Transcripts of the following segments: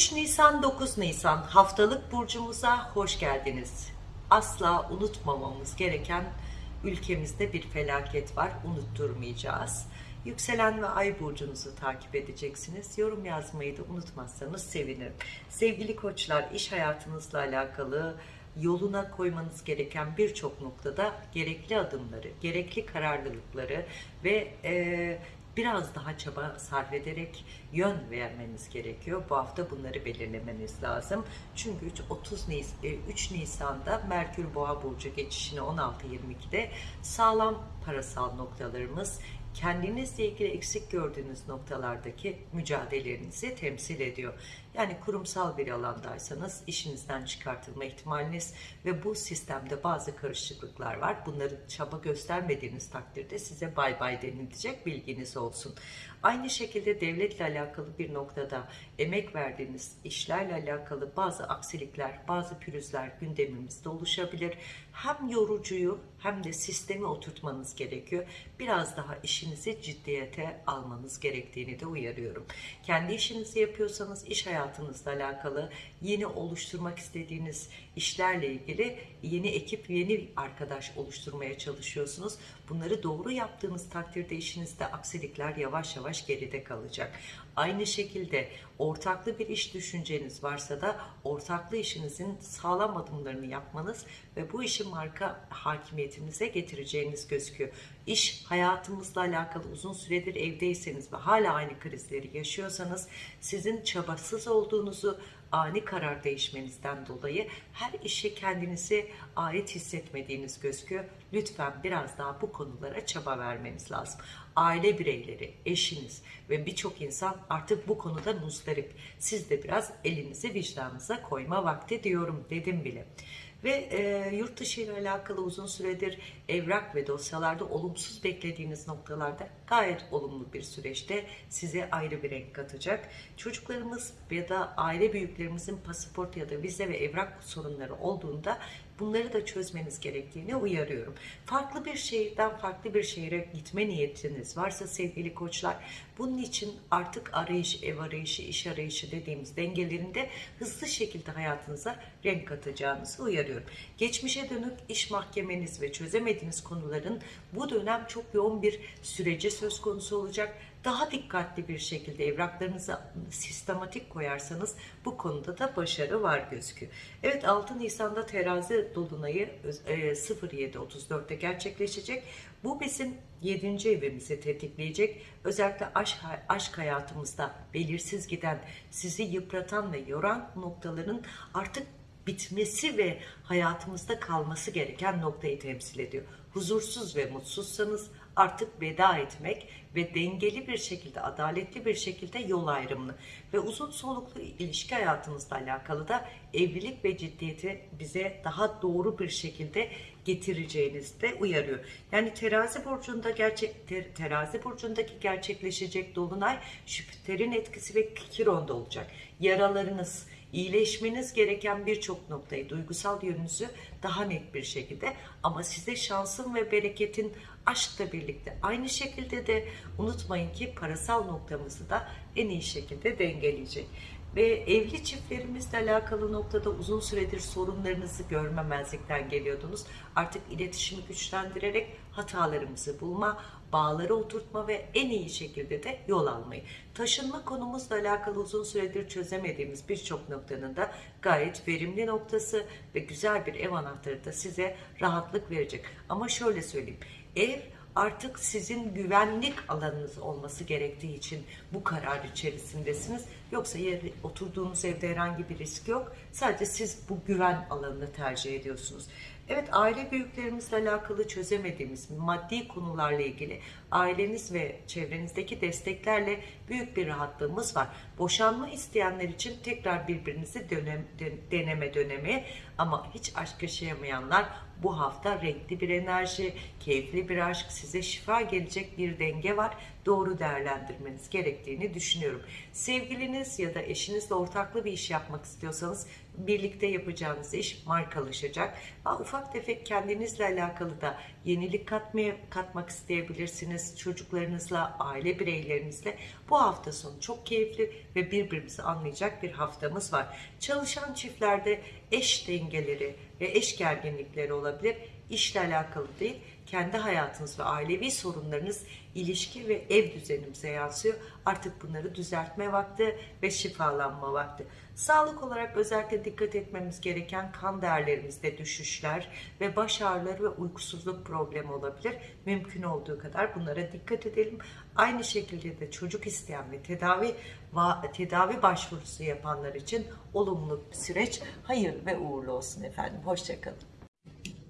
3 Nisan 9 Nisan haftalık burcumuza hoş geldiniz. Asla unutmamamız gereken ülkemizde bir felaket var. Unutturmayacağız. Yükselen ve ay burcunuzu takip edeceksiniz. Yorum yazmayı da unutmazsanız sevinirim. Sevgili koçlar iş hayatınızla alakalı yoluna koymanız gereken birçok noktada gerekli adımları, gerekli kararlılıkları ve e, biraz daha çaba sarf ederek yön vermeniz gerekiyor. Bu hafta bunları belirlemeniz lazım. Çünkü 3, 30 Nis 3 Nisan'da Merkür Boğa burcu geçişini 16-22'de sağlam parasal noktalarımız kendinizle ilgili eksik gördüğünüz noktalardaki mücadelelerinizi temsil ediyor. Yani kurumsal bir alandaysanız işinizden çıkartılma ihtimaliniz ve bu sistemde bazı karışıklıklar var. Bunları çaba göstermediğiniz takdirde size bay bay denilecek bilginiz olsun. Aynı şekilde devletle alakalı bir noktada emek verdiğiniz işlerle alakalı bazı aksilikler, bazı pürüzler gündemimizde oluşabilir. Hem yorucuyu hem de sistemi oturtmanız gerekiyor. Biraz daha işinizi ciddiyete almanız gerektiğini de uyarıyorum. Kendi işinizi yapıyorsanız iş hayatınızla alakalı yeni oluşturmak istediğiniz işlerle ilgili yeni ekip, yeni arkadaş oluşturmaya çalışıyorsunuz. Bunları doğru yaptığınız takdirde işinizde aksilikler yavaş yavaş geride kalacak. Aynı şekilde ortaklı bir iş düşünceniz varsa da ortaklı işinizin sağlam adımlarını yapmanız ve bu işi marka hakimiyetinize getireceğiniz gözüküyor. İş hayatımızla alakalı uzun süredir evdeyseniz ve hala aynı krizleri yaşıyorsanız sizin çabasız olduğunuzu ani karar değişmenizden dolayı her işe kendinizi ait hissetmediğiniz gözüküyor. Lütfen biraz daha bu konulara çaba vermeniz lazım. Aile bireyleri, eşiniz ve birçok insan artık bu konuda muzdarip. Siz de biraz elinizi vicdanınıza koyma vakti diyorum dedim bile ve e, yurt dışı ile alakalı uzun süredir evrak ve dosyalarda olumsuz beklediğiniz noktalarda gayet olumlu bir süreçte size ayrı bir renk katacak. Çocuklarımız ya da aile büyüklerimizin pasaport ya da vize ve evrak sorunları olduğunda bunları da çözmeniz gerektiğini uyarıyorum. Farklı bir şehirden farklı bir şehire gitme niyetiniz varsa sevgili koçlar bunun için artık arayış, ev arayışı, iş arayışı dediğimiz dengelerinde hızlı şekilde hayatınıza renk katacağınızı uyarıyorum. Geçmişe dönük iş mahkemeniz ve çözemediğiniz konuların bu dönem çok yoğun bir süreci söz konusu olacak daha dikkatli bir şekilde evraklarınızı sistematik koyarsanız bu konuda da başarı var gözüküyor. Evet 6 Nisan'da terazi dolunayı 07.34'te gerçekleşecek. Bu bizim 7. evimizi tetikleyecek. Özellikle aşk, aşk hayatımızda belirsiz giden, sizi yıpratan ve yoran noktaların artık bitmesi ve hayatımızda kalması gereken noktayı temsil ediyor. Huzursuz ve mutsuzsanız artık veda etmek ve dengeli bir şekilde, adaletli bir şekilde yol ayrımını ve uzun soluklu ilişki hayatımızla alakalı da evlilik ve ciddiyeti bize daha doğru bir şekilde getireceğinizi de uyarıyor. Yani terazi burcunda gerçek ter, terazi burcundaki gerçekleşecek dolunay Jüpiter'in etkisi ve Kiron'da olacak. Yaralarınız, iyileşmeniz gereken birçok noktayı, duygusal yönünüzü daha net bir şekilde ama size şansın ve bereketin aşkla birlikte aynı şekilde de unutmayın ki parasal noktamızı da en iyi şekilde dengeleyecek. Ve evli çiftlerimizle alakalı noktada uzun süredir sorunlarınızı görmemezlikten geliyordunuz. Artık iletişimi güçlendirerek hatalarımızı bulma, bağları oturtma ve en iyi şekilde de yol almayı. Taşınma konumuzla alakalı uzun süredir çözemediğimiz birçok noktanın da gayet verimli noktası ve güzel bir ev anahtarı da size rahatlık verecek. Ama şöyle söyleyeyim. Ev artık sizin güvenlik alanınız olması gerektiği için bu karar içerisindesiniz. Yoksa yer, oturduğunuz evde herhangi bir risk yok. Sadece siz bu güven alanını tercih ediyorsunuz. Evet aile büyüklerimizle alakalı çözemediğimiz maddi konularla ilgili aileniz ve çevrenizdeki desteklerle büyük bir rahatlığımız var. Boşanma isteyenler için tekrar birbirinizi dönem, deneme dönemi ama hiç aşk yaşayamayanlar bu hafta renkli bir enerji, keyifli bir aşk, size şifa gelecek bir denge var. doğru değerlendirmeniz gerektiğini düşünüyorum. Sevgiliniz ya da eşinizle ortaklı bir iş yapmak istiyorsanız birlikte yapacağınız iş markalaşacak. Ha, ufak tefek kendinizle alakalı da yenilik katmaya, katmak isteyebilirsiniz. Çocuklarınızla, aile bireylerinizle. Bu hafta sonu çok keyifli ve birbirimizi anlayacak bir haftamız var. Çalışan çiftlerde eş dengeleri ve eş gerginlikleri olabilir. İşle alakalı değil, kendi hayatınız ve ailevi sorunlarınız ilişki ve ev düzenimize yansıyor. Artık bunları düzeltme vakti ve şifalanma vakti. Sağlık olarak özellikle dikkat etmemiz gereken kan değerlerimizde düşüşler ve baş ağrıları ve uykusuzluk problemi olabilir. Mümkün olduğu kadar bunlara dikkat edelim. Aynı şekilde de çocuk isteyen ve tedavi tedavi başvurusu yapanlar için olumlu bir süreç. Hayır ve uğurlu olsun efendim. Hoşçakalın.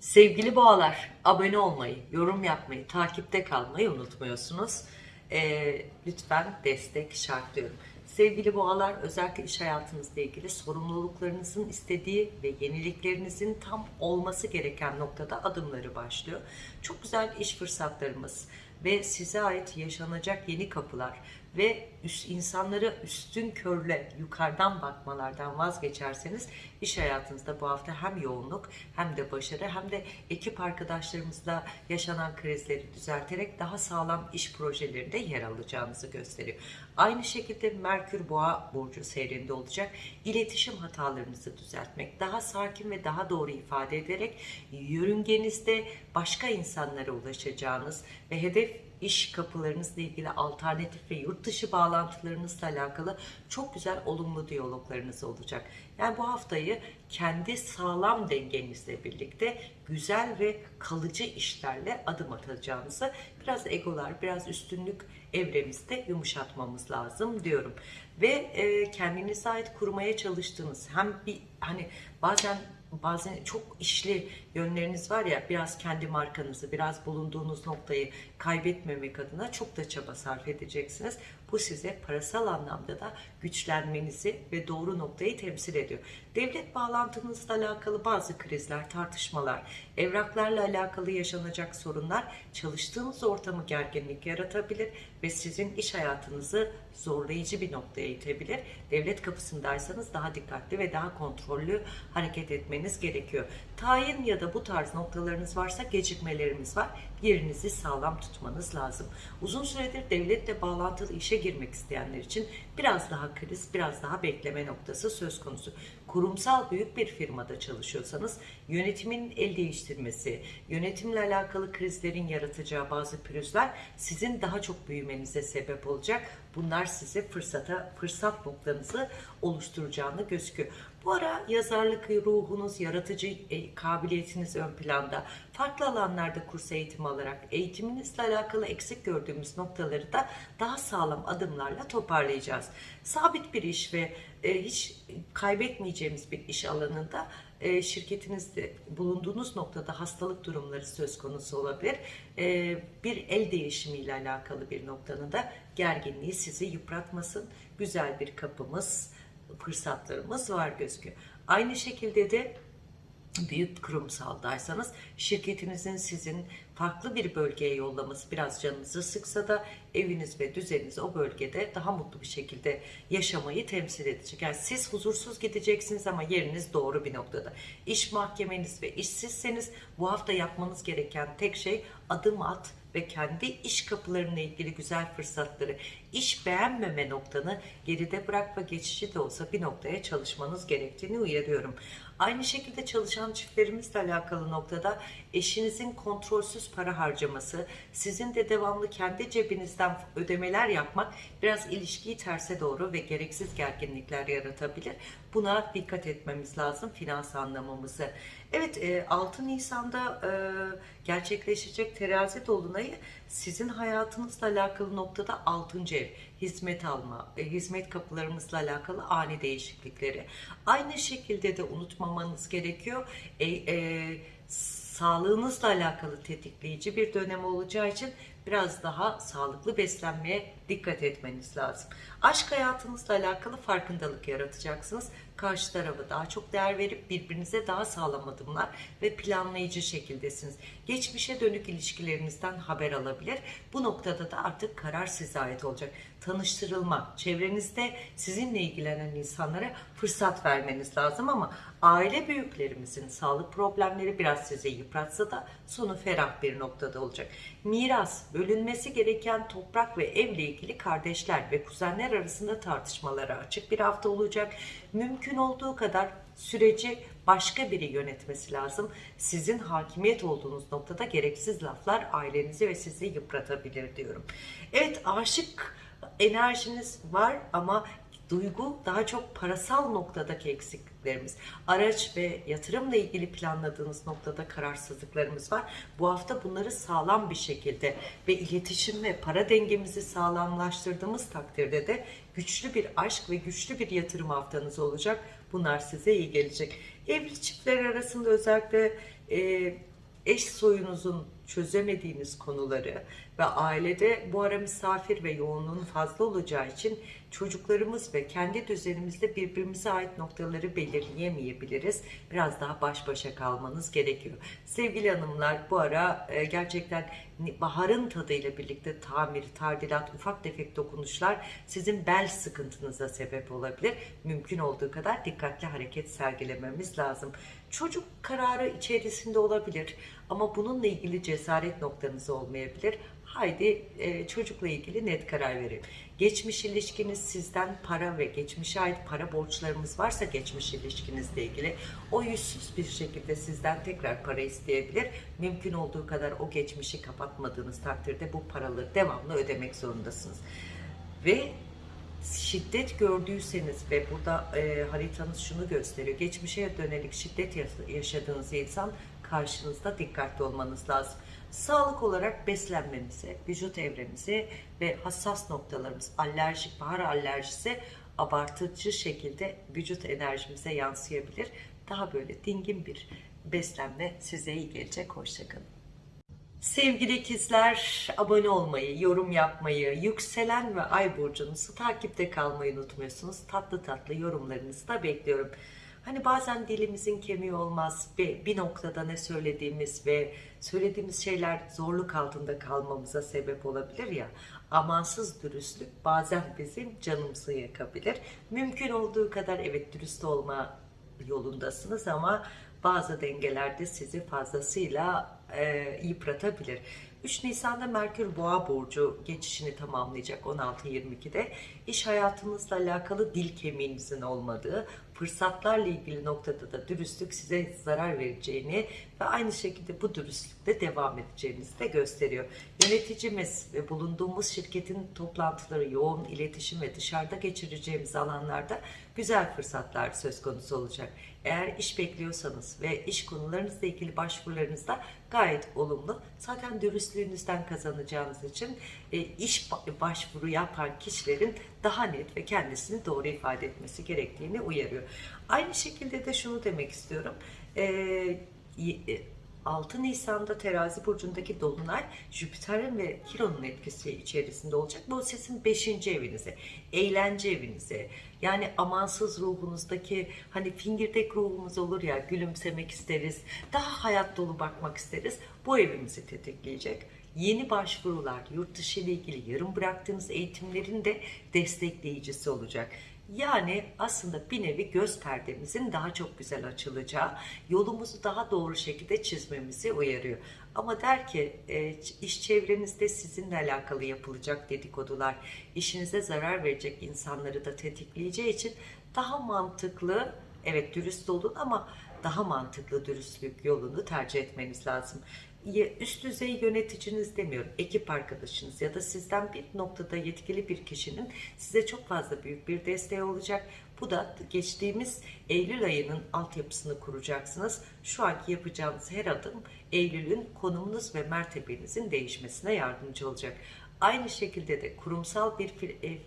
Sevgili boğalar, abone olmayı, yorum yapmayı, takipte kalmayı unutmuyorsunuz. Ee, lütfen destek şartlıyorum. Sevgili boğalar, özellikle iş hayatınızla ilgili sorumluluklarınızın istediği ve yeniliklerinizin tam olması gereken noktada adımları başlıyor. Çok güzel iş fırsatlarımız ve size ait yaşanacak yeni kapılar ve üst, insanlara üstün körle yukarıdan bakmalardan vazgeçerseniz iş hayatınızda bu hafta hem yoğunluk hem de başarı hem de ekip arkadaşlarımızla yaşanan krizleri düzelterek daha sağlam iş projelerinde yer alacağınızı gösteriyor. Aynı şekilde Merkür Boğa burcu seyrinde olacak. İletişim hatalarınızı düzeltmek, daha sakin ve daha doğru ifade ederek yörüngenizde başka insanlara ulaşacağınız ve hedef iş kapılarınızla ilgili alternatif ve yurt dışı bağlantılarınızla alakalı çok güzel olumlu diyaloglarınız olacak. Yani bu haftayı kendi sağlam dengenizle birlikte güzel ve kalıcı işlerle adım atacağınızı biraz egolar, biraz üstünlük evremizde yumuşatmamız lazım diyorum. Ve e, kendinize ait kurmaya çalıştığınız hem bir hani bazen bazen çok işli yönleriniz var ya biraz kendi markanızı biraz bulunduğunuz noktayı kaybetmemek adına çok da çaba sarf edeceksiniz. Bu size parasal anlamda da güçlenmenizi ve doğru noktayı temsil ediyor. Devlet bağlantınızla alakalı bazı krizler, tartışmalar, evraklarla alakalı yaşanacak sorunlar çalıştığınız ortamı gerginlik yaratabilir ve sizin iş hayatınızı zorlayıcı bir noktaya itebilir. Devlet kapısındaysanız daha dikkatli ve daha kontrollü hareket etmeniz gerekiyor. Tayin ya da bu tarz noktalarınız varsa gecikmelerimiz var. Yerinizi sağlam tutmanız lazım. Uzun süredir devletle bağlantılı işe girmek isteyenler için biraz daha kriz, biraz daha bekleme noktası söz konusu. Kurumsal büyük bir firmada çalışıyorsanız yönetimin el değiştirmesi, yönetimle alakalı krizlerin yaratacağı bazı pürüzler sizin daha çok büyümenize sebep olacak. Bunlar size fırsata, fırsat noktanızı oluşturacağını gözüküyor. Bu ara yazarlık ruhunuz, yaratıcı e, kabiliyetiniz ön planda. Farklı alanlarda kurs eğitimi alarak eğitiminizle alakalı eksik gördüğümüz noktaları da daha sağlam adımlarla toparlayacağız. Sabit bir iş ve e, hiç kaybetmeyeceğimiz bir iş alanında e, şirketinizde bulunduğunuz noktada hastalık durumları söz konusu olabilir. Bir el değişimiyle alakalı bir noktanın da gerginliği sizi yıpratmasın. Güzel bir kapımız, fırsatlarımız var gözüküyor. Aynı şekilde de büyük kurumsaldaysanız şirketinizin sizin farklı bir bölgeye yollaması biraz canınızı sıksa da eviniz ve düzeniniz o bölgede daha mutlu bir şekilde yaşamayı temsil edecek. Yani siz huzursuz gideceksiniz ama yeriniz doğru bir noktada. İş mahkemeniz ve işsizseniz bu hafta yapmanız gereken tek şey adım at ve kendi iş kapılarına ilgili güzel fırsatları, iş beğenmeme noktanı geride bırak ve geçici de olsa bir noktaya çalışmanız gerektiğini uyarıyorum. Aynı şekilde çalışan çiftlerimizle alakalı noktada eşinizin kontrolsüz para harcaması, sizin de devamlı kendi cebinizden ödemeler yapmak biraz ilişkiyi terse doğru ve gereksiz gerginlikler yaratabilir. Buna dikkat etmemiz lazım finans anlamamızı. Evet 6 Nisan'da gerçekleşecek terazi dolunayı sizin hayatınızla alakalı noktada 6. ev, hizmet alma, hizmet kapılarımızla alakalı ani değişiklikleri. Aynı şekilde de unutmamanız gerekiyor. E, e, sağlığınızla alakalı tetikleyici bir dönem olacağı için biraz daha sağlıklı beslenmeye dikkat etmeniz lazım. Aşk hayatınızla alakalı farkındalık yaratacaksınız. Karşı tarafa daha çok değer verip birbirinize daha sağlam adımlar ve planlayıcı şekildesiniz. Geçmişe dönük ilişkilerinizden haber alabilir. Bu noktada da artık karar size ait olacak. Tanıştırılma, çevrenizde sizinle ilgilenen insanlara fırsat vermeniz lazım ama aile büyüklerimizin sağlık problemleri biraz sizi yıpratsa da sonu ferah bir noktada olacak. Miras, bölünmesi gereken toprak ve evle ilgili kardeşler ve kuzenler arasında tartışmalara açık bir hafta olacak. Mümkün olduğu kadar süreci başka biri yönetmesi lazım. Sizin hakimiyet olduğunuz noktada gereksiz laflar ailenizi ve sizi yıpratabilir diyorum. Evet aşık enerjiniz var ama duygu daha çok parasal noktadaki eksikliklerimiz. Araç ve yatırımla ilgili planladığınız noktada kararsızlıklarımız var. Bu hafta bunları sağlam bir şekilde ve iletişim ve para dengemizi sağlamlaştırdığımız takdirde de güçlü bir aşk ve güçlü bir yatırım haftanız olacak. Bunlar size iyi gelecek. Evli çiftler arasında özellikle e, eş soyunuzun çözemediğiniz konuları ve ailede bu ara misafir ve yoğunluğun fazla olacağı için çocuklarımız ve kendi düzenimizde birbirimize ait noktaları belirleyemeyebiliriz. Biraz daha baş başa kalmanız gerekiyor. Sevgili hanımlar bu ara e, gerçekten baharın tadıyla birlikte tamir, tadilat, ufak tefek dokunuşlar sizin bel sıkıntınıza sebep olabilir. Mümkün olduğu kadar dikkatli hareket sergilememiz lazım. Çocuk kararı içerisinde olabilir ama bununla ilgili cesaret noktanız olmayabilir. Haydi e, çocukla ilgili net karar verin. Geçmiş ilişkiniz sizden para ve geçmişe ait para borçlarımız varsa geçmiş ilişkinizle ilgili o yüzsüz bir şekilde sizden tekrar para isteyebilir. Mümkün olduğu kadar o geçmişi kapatmadığınız takdirde bu paraları devamlı ödemek zorundasınız. Ve şiddet gördüyseniz ve burada e, haritanız şunu gösteriyor. Geçmişe dönelik şiddet yaşadığınız insan karşınızda dikkatli olmanız lazım. Sağlık olarak beslenmemize, vücut evremize ve hassas noktalarımız, alerjik, bahar alerjisi abartıcı şekilde vücut enerjimize yansıyabilir. Daha böyle dingin bir beslenme size iyi gelecek. Hoşçakalın. Sevgili ikizler, abone olmayı, yorum yapmayı, yükselen ve ay burcunuzu takipte kalmayı unutmuyorsunuz. Tatlı tatlı yorumlarınızı da bekliyorum. Hani bazen dilimizin kemiği olmaz ve bir noktada ne söylediğimiz ve söylediğimiz şeyler zorluk altında kalmamıza sebep olabilir ya. Amansız dürüstlük bazen bizim canımızı yakabilir. Mümkün olduğu kadar evet dürüst olma yolundasınız ama bazı dengelerde sizi fazlasıyla e, yıpratabilir. 3 Nisan'da Merkür Boğa burcu geçişini tamamlayacak 16-22'de. İş hayatınızla alakalı dil kemiğinizin olmadığı, fırsatlarla ilgili noktada da dürüstlük size zarar vereceğini ve aynı şekilde bu dürüstlükte devam edeceğinizi de gösteriyor. Yöneticimiz ve bulunduğumuz şirketin toplantıları, yoğun iletişim ve dışarıda geçireceğimiz alanlarda güzel fırsatlar söz konusu olacak. Eğer iş bekliyorsanız ve iş konularınızla ilgili başvurularınızda gayet olumlu. Zaten dürüstlüğünüzden kazanacağınız için e, iş başvuru yapan kişilerin daha net ve kendisini doğru ifade etmesi gerektiğini uyarıyor. Aynı şekilde de şunu demek istiyorum. E, 6 Nisan'da terazi burcundaki dolunay Jüpiter'in ve Kiron'un etkisi içerisinde olacak. Bu sizin 5. evinize, eğlence evinize, yani amansız ruhunuzdaki hani fingirdek ruhumuz olur ya gülümsemek isteriz, daha hayat dolu bakmak isteriz. Bu evimizi tetikleyecek. Yeni başvurular, yurt dışı ile ilgili yarım bıraktığınız eğitimlerin de destekleyicisi olacak. Yani aslında bir nevi göz perdemizin daha çok güzel açılacağı, yolumuzu daha doğru şekilde çizmemizi uyarıyor. Ama der ki e, iş çevrenizde sizinle alakalı yapılacak dedikodular, işinize zarar verecek insanları da tetikleyeceği için daha mantıklı, evet dürüst olun ama daha mantıklı dürüstlük yolunu tercih etmeniz lazım üst düzey yöneticiniz demiyorum, ekip arkadaşınız ya da sizden bir noktada yetkili bir kişinin size çok fazla büyük bir desteği olacak. Bu da geçtiğimiz Eylül ayının altyapısını kuracaksınız. Şu anki yapacağınız her adım Eylül'ün konumunuz ve mertebenizin değişmesine yardımcı olacak. Aynı şekilde de kurumsal bir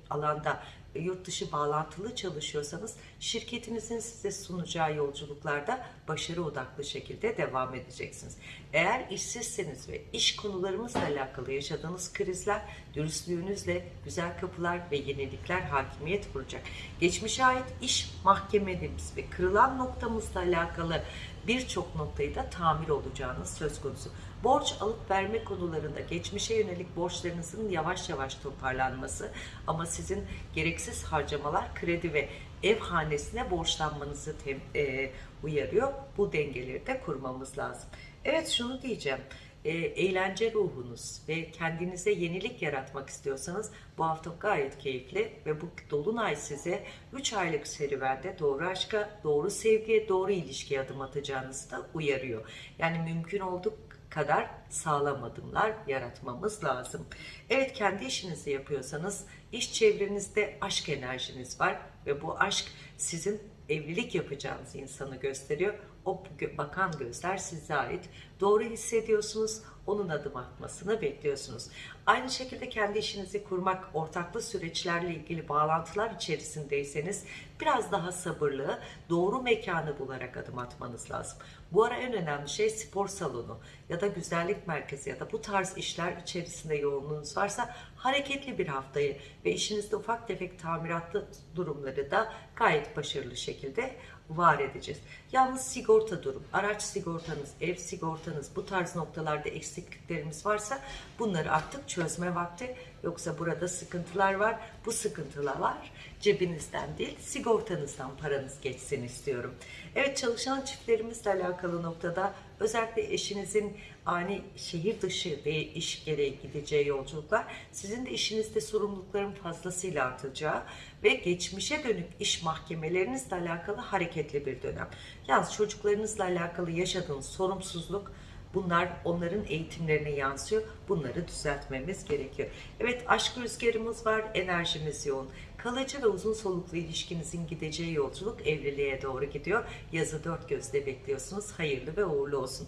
alanda yurt dışı bağlantılı çalışıyorsanız şirketinizin size sunacağı yolculuklarda başarı odaklı şekilde devam edeceksiniz. Eğer işsizseniz ve iş konularımızla alakalı yaşadığınız krizler dürüstlüğünüzle güzel kapılar ve yenilikler hakimiyet kuracak. Geçmişe ait iş mahkemelerimiz ve kırılan noktamızla alakalı birçok noktayı da tamir olacağınız söz konusu. Borç alıp verme konularında geçmişe yönelik borçlarınızın yavaş yavaş toparlanması ama sizin gereksiz harcamalar, kredi ve ev hanesine borçlanmanızı tem- e, uyarıyor. Bu dengeleri de kurmamız lazım. Evet şunu diyeceğim. E, eğlence ruhunuz ve kendinize yenilik yaratmak istiyorsanız bu hafta gayet keyifli ve bu dolunay size 3 aylık serüvende doğru aşka, doğru sevgiye, doğru ilişkiye adım atacağınızı da uyarıyor. Yani mümkün olduğu kadar sağlam adımlar yaratmamız lazım. Evet kendi işinizi yapıyorsanız iş çevrenizde aşk enerjiniz var ve bu aşk sizin evlilik yapacağınız insanı gösteriyor. O bakan gözler size ait. Doğru hissediyorsunuz, onun adım atmasını bekliyorsunuz. Aynı şekilde kendi işinizi kurmak, ortaklı süreçlerle ilgili bağlantılar içerisindeyseniz biraz daha sabırlı, doğru mekanı bularak adım atmanız lazım. Bu ara en önemli şey spor salonu ya da güzellik merkezi ya da bu tarz işler içerisinde yoğunluğunuz varsa hareketli bir haftayı ve işinizde ufak tefek tamiratlı durumları da gayet başarılı şekilde var edeceğiz. Yalnız sigorta durum, araç sigortanız, ev sigortanız bu tarz noktalarda eksikliklerimiz varsa bunları artık çözme vakti. Yoksa burada sıkıntılar var. Bu sıkıntılar cebinizden değil sigortanızdan paranız geçsin istiyorum. Evet çalışan çiftlerimizle alakalı noktada özellikle eşinizin ani şehir dışı ve iş gereği gideceği yolculuklar sizin de işinizde sorumlulukların fazlasıyla artacağı ve geçmişe dönük iş mahkemelerinizle alakalı hareketli bir dönem. Yalnız çocuklarınızla alakalı yaşadığınız sorumsuzluk Bunlar onların eğitimlerine yansıyor. Bunları düzeltmemiz gerekiyor. Evet aşk rüzgarımız var, enerjimiz yoğun. Kalıcı ve uzun soluklu ilişkinizin gideceği yolculuk evliliğe doğru gidiyor. Yazı dört gözle bekliyorsunuz. Hayırlı ve uğurlu olsun.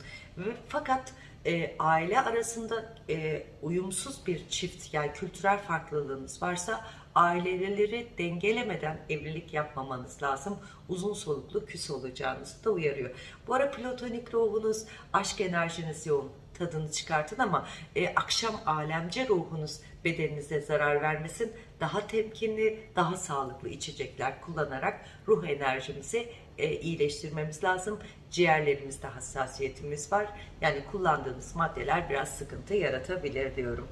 Fakat e, aile arasında e, uyumsuz bir çift yani kültürel farklılığınız varsa aileleri dengelemeden evlilik yapmamanız lazım. Uzun soluklu küs olacağınızı da uyarıyor. Bu ara platonik ruhunuz, aşk enerjiniz yoğun tadını çıkartın ama e, akşam alemce ruhunuz bedeninize zarar vermesin. Daha temkinli, daha sağlıklı içecekler kullanarak ruh enerjimizi e, iyileştirmemiz lazım. Ciğerlerimizde hassasiyetimiz var. Yani kullandığınız maddeler biraz sıkıntı yaratabilir diyorum.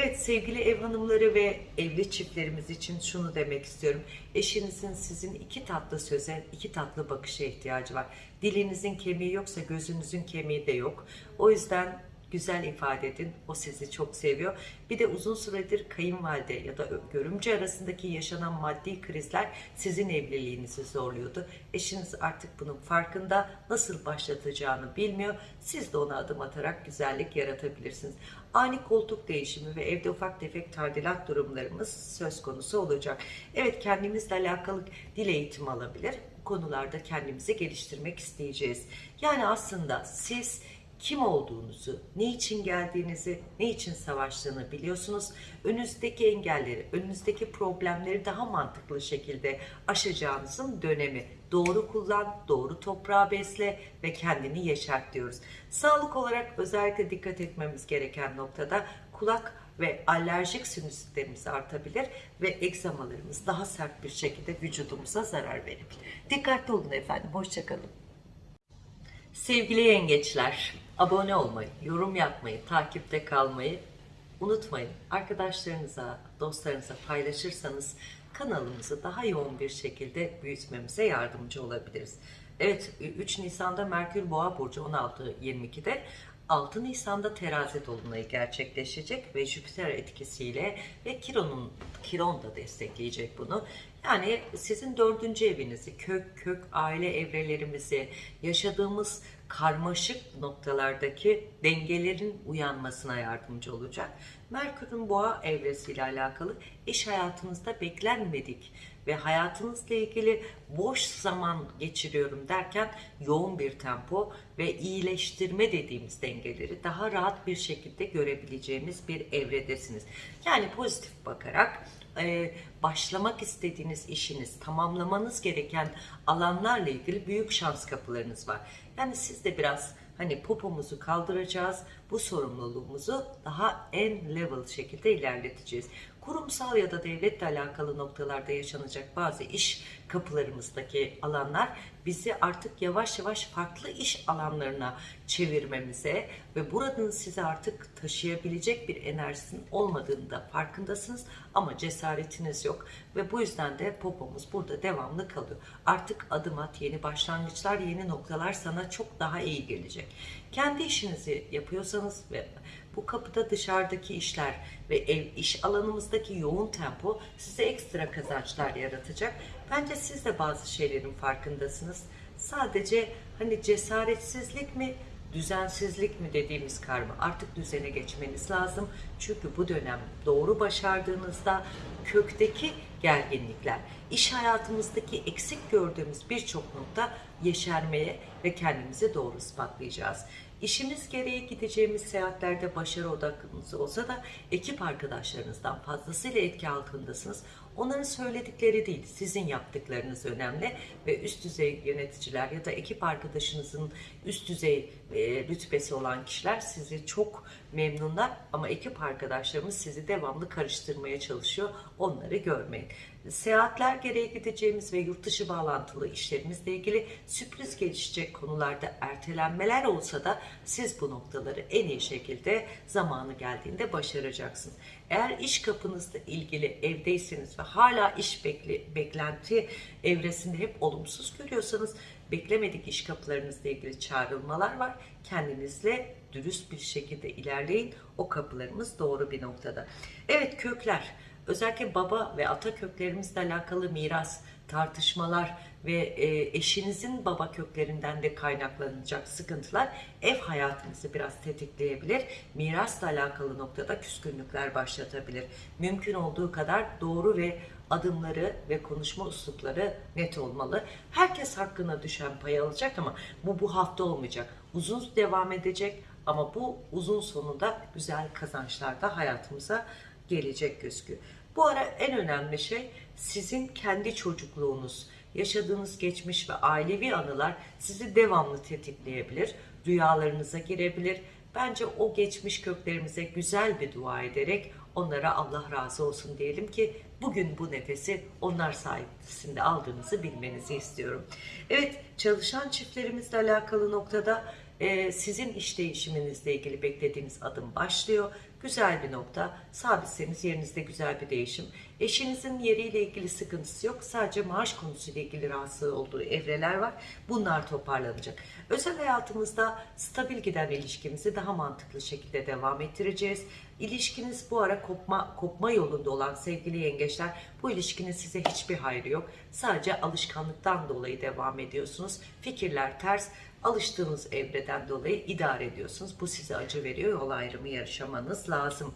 Evet sevgili ev hanımları ve evli çiftlerimiz için şunu demek istiyorum. Eşinizin sizin iki tatlı söze, iki tatlı bakışa ihtiyacı var. Dilinizin kemiği yoksa gözünüzün kemiği de yok. O yüzden güzel ifade edin. O sizi çok seviyor. Bir de uzun süredir kayınvalide ya da görümce arasındaki yaşanan maddi krizler sizin evliliğinizi zorluyordu. Eşiniz artık bunun farkında. Nasıl başlatacağını bilmiyor. Siz de ona adım atarak güzellik yaratabilirsiniz. Ani koltuk değişimi ve evde ufak tefek tadilat durumlarımız söz konusu olacak. Evet kendimizle alakalı dil eğitimi alabilir. Bu konularda kendimizi geliştirmek isteyeceğiz. Yani aslında siz kim olduğunuzu, ne için geldiğinizi, ne için savaştığını biliyorsunuz. Önünüzdeki engelleri, önünüzdeki problemleri daha mantıklı şekilde aşacağınızın dönemi. Doğru kullan, doğru toprağa besle ve kendini yeşert diyoruz. Sağlık olarak özellikle dikkat etmemiz gereken noktada kulak ve alerjik sinüsitlerimiz artabilir ve egzamalarımız daha sert bir şekilde vücudumuza zarar verebilir. Dikkatli olun efendim, hoşçakalın. Sevgili yengeçler, abone olmayı, yorum yapmayı, takipte kalmayı unutmayın. Arkadaşlarınıza, dostlarınıza paylaşırsanız kanalımızı daha yoğun bir şekilde büyütmemize yardımcı olabiliriz. Evet, 3 Nisan'da Merkür Boğa Burcu 16.22'de 6 Nisan'da terazi dolunayı gerçekleşecek ve Jüpiter etkisiyle ve Kiron'un Kiron da destekleyecek bunu. Yani sizin dördüncü evinizi, kök kök aile evrelerimizi, yaşadığımız karmaşık noktalardaki dengelerin uyanmasına yardımcı olacak. Merkür'ün boğa evresiyle alakalı iş hayatınızda beklenmedik ve hayatınızla ilgili boş zaman geçiriyorum derken yoğun bir tempo ve iyileştirme dediğimiz dengeleri daha rahat bir şekilde görebileceğimiz bir evredesiniz. Yani pozitif bakarak e, başlamak istediğiniz işiniz, tamamlamanız gereken alanlarla ilgili büyük şans kapılarınız var. Yani siz de biraz hani popomuzu kaldıracağız, bu sorumluluğumuzu daha en level şekilde ilerleteceğiz. Kurumsal ya da devletle alakalı noktalarda yaşanacak bazı iş kapılarımızdaki alanlar bizi artık yavaş yavaş farklı iş alanlarına çevirmemize ve buranın size artık taşıyabilecek bir enerjisinin olmadığını da farkındasınız ama cesaretiniz yok ve bu yüzden de popomuz burada devamlı kalıyor. Artık adım at, yeni başlangıçlar, yeni noktalar sana çok daha iyi gelecek. Kendi işinizi yapıyorsanız ve bu kapıda dışarıdaki işler ve ev iş alanımızdaki yoğun tempo size ekstra kazançlar yaratacak. Bence siz de bazı şeylerin farkındasınız. Sadece hani cesaretsizlik mi, düzensizlik mi dediğimiz karma artık düzene geçmeniz lazım. Çünkü bu dönem doğru başardığınızda kökteki gerginlikler, iş hayatımızdaki eksik gördüğümüz birçok nokta yeşermeye ve kendimizi doğru ispatlayacağız. İşimiz gereği gideceğimiz seyahatlerde başarı odaklınız olsa da ekip arkadaşlarınızdan fazlasıyla etki altındasınız. Onların söyledikleri değil, sizin yaptıklarınız önemli ve üst düzey yöneticiler ya da ekip arkadaşınızın üst düzey e, rütbesi olan kişiler sizi çok memnunlar ama ekip arkadaşlarımız sizi devamlı karıştırmaya çalışıyor. Onları görmeyin. Seyahatler gereği gideceğimiz ve yurt dışı bağlantılı işlerimizle ilgili sürpriz gelişecek konularda ertelenmeler olsa da siz bu noktaları en iyi şekilde zamanı geldiğinde başaracaksınız. Eğer iş kapınızla ilgili evdeyseniz ve hala iş bekli, beklenti evresinde hep olumsuz görüyorsanız beklemedik iş kapılarınızla ilgili çağrılmalar var. Kendinizle dürüst bir şekilde ilerleyin. O kapılarımız doğru bir noktada. Evet kökler. Özellikle baba ve ata köklerimizle alakalı miras, tartışmalar ve e, eşinizin baba köklerinden de kaynaklanacak sıkıntılar ev hayatınızı biraz tetikleyebilir. Mirasla alakalı noktada küskünlükler başlatabilir. Mümkün olduğu kadar doğru ve adımları ve konuşma üslupları net olmalı. Herkes hakkına düşen payı alacak ama bu bu hafta olmayacak. Uzun devam edecek ama bu uzun sonunda güzel kazançlar da hayatımıza gelecek gözüküyor. Bu ara en önemli şey sizin kendi çocukluğunuz, yaşadığınız geçmiş ve ailevi anılar sizi devamlı tetikleyebilir, rüyalarınıza girebilir. Bence o geçmiş köklerimize güzel bir dua ederek onlara Allah razı olsun diyelim ki bugün bu nefesi onlar sayesinde aldığınızı bilmenizi istiyorum. Evet çalışan çiftlerimizle alakalı noktada sizin iş değişiminizle ilgili beklediğiniz adım başlıyor. Güzel bir nokta. Sabitseniz yerinizde güzel bir değişim. Eşinizin yeriyle ilgili sıkıntısı yok. Sadece maaş konusuyla ilgili rahatsız olduğu evreler var. Bunlar toparlanacak. Özel hayatımızda stabil giden ilişkimizi daha mantıklı şekilde devam ettireceğiz. İlişkiniz bu ara kopma, kopma yolunda olan sevgili yengeçler bu ilişkinin size hiçbir hayrı yok. Sadece alışkanlıktan dolayı devam ediyorsunuz. Fikirler ters alıştığınız evreden dolayı idare ediyorsunuz. Bu size acı veriyor. Yol ayrımı yaşamanız lazım.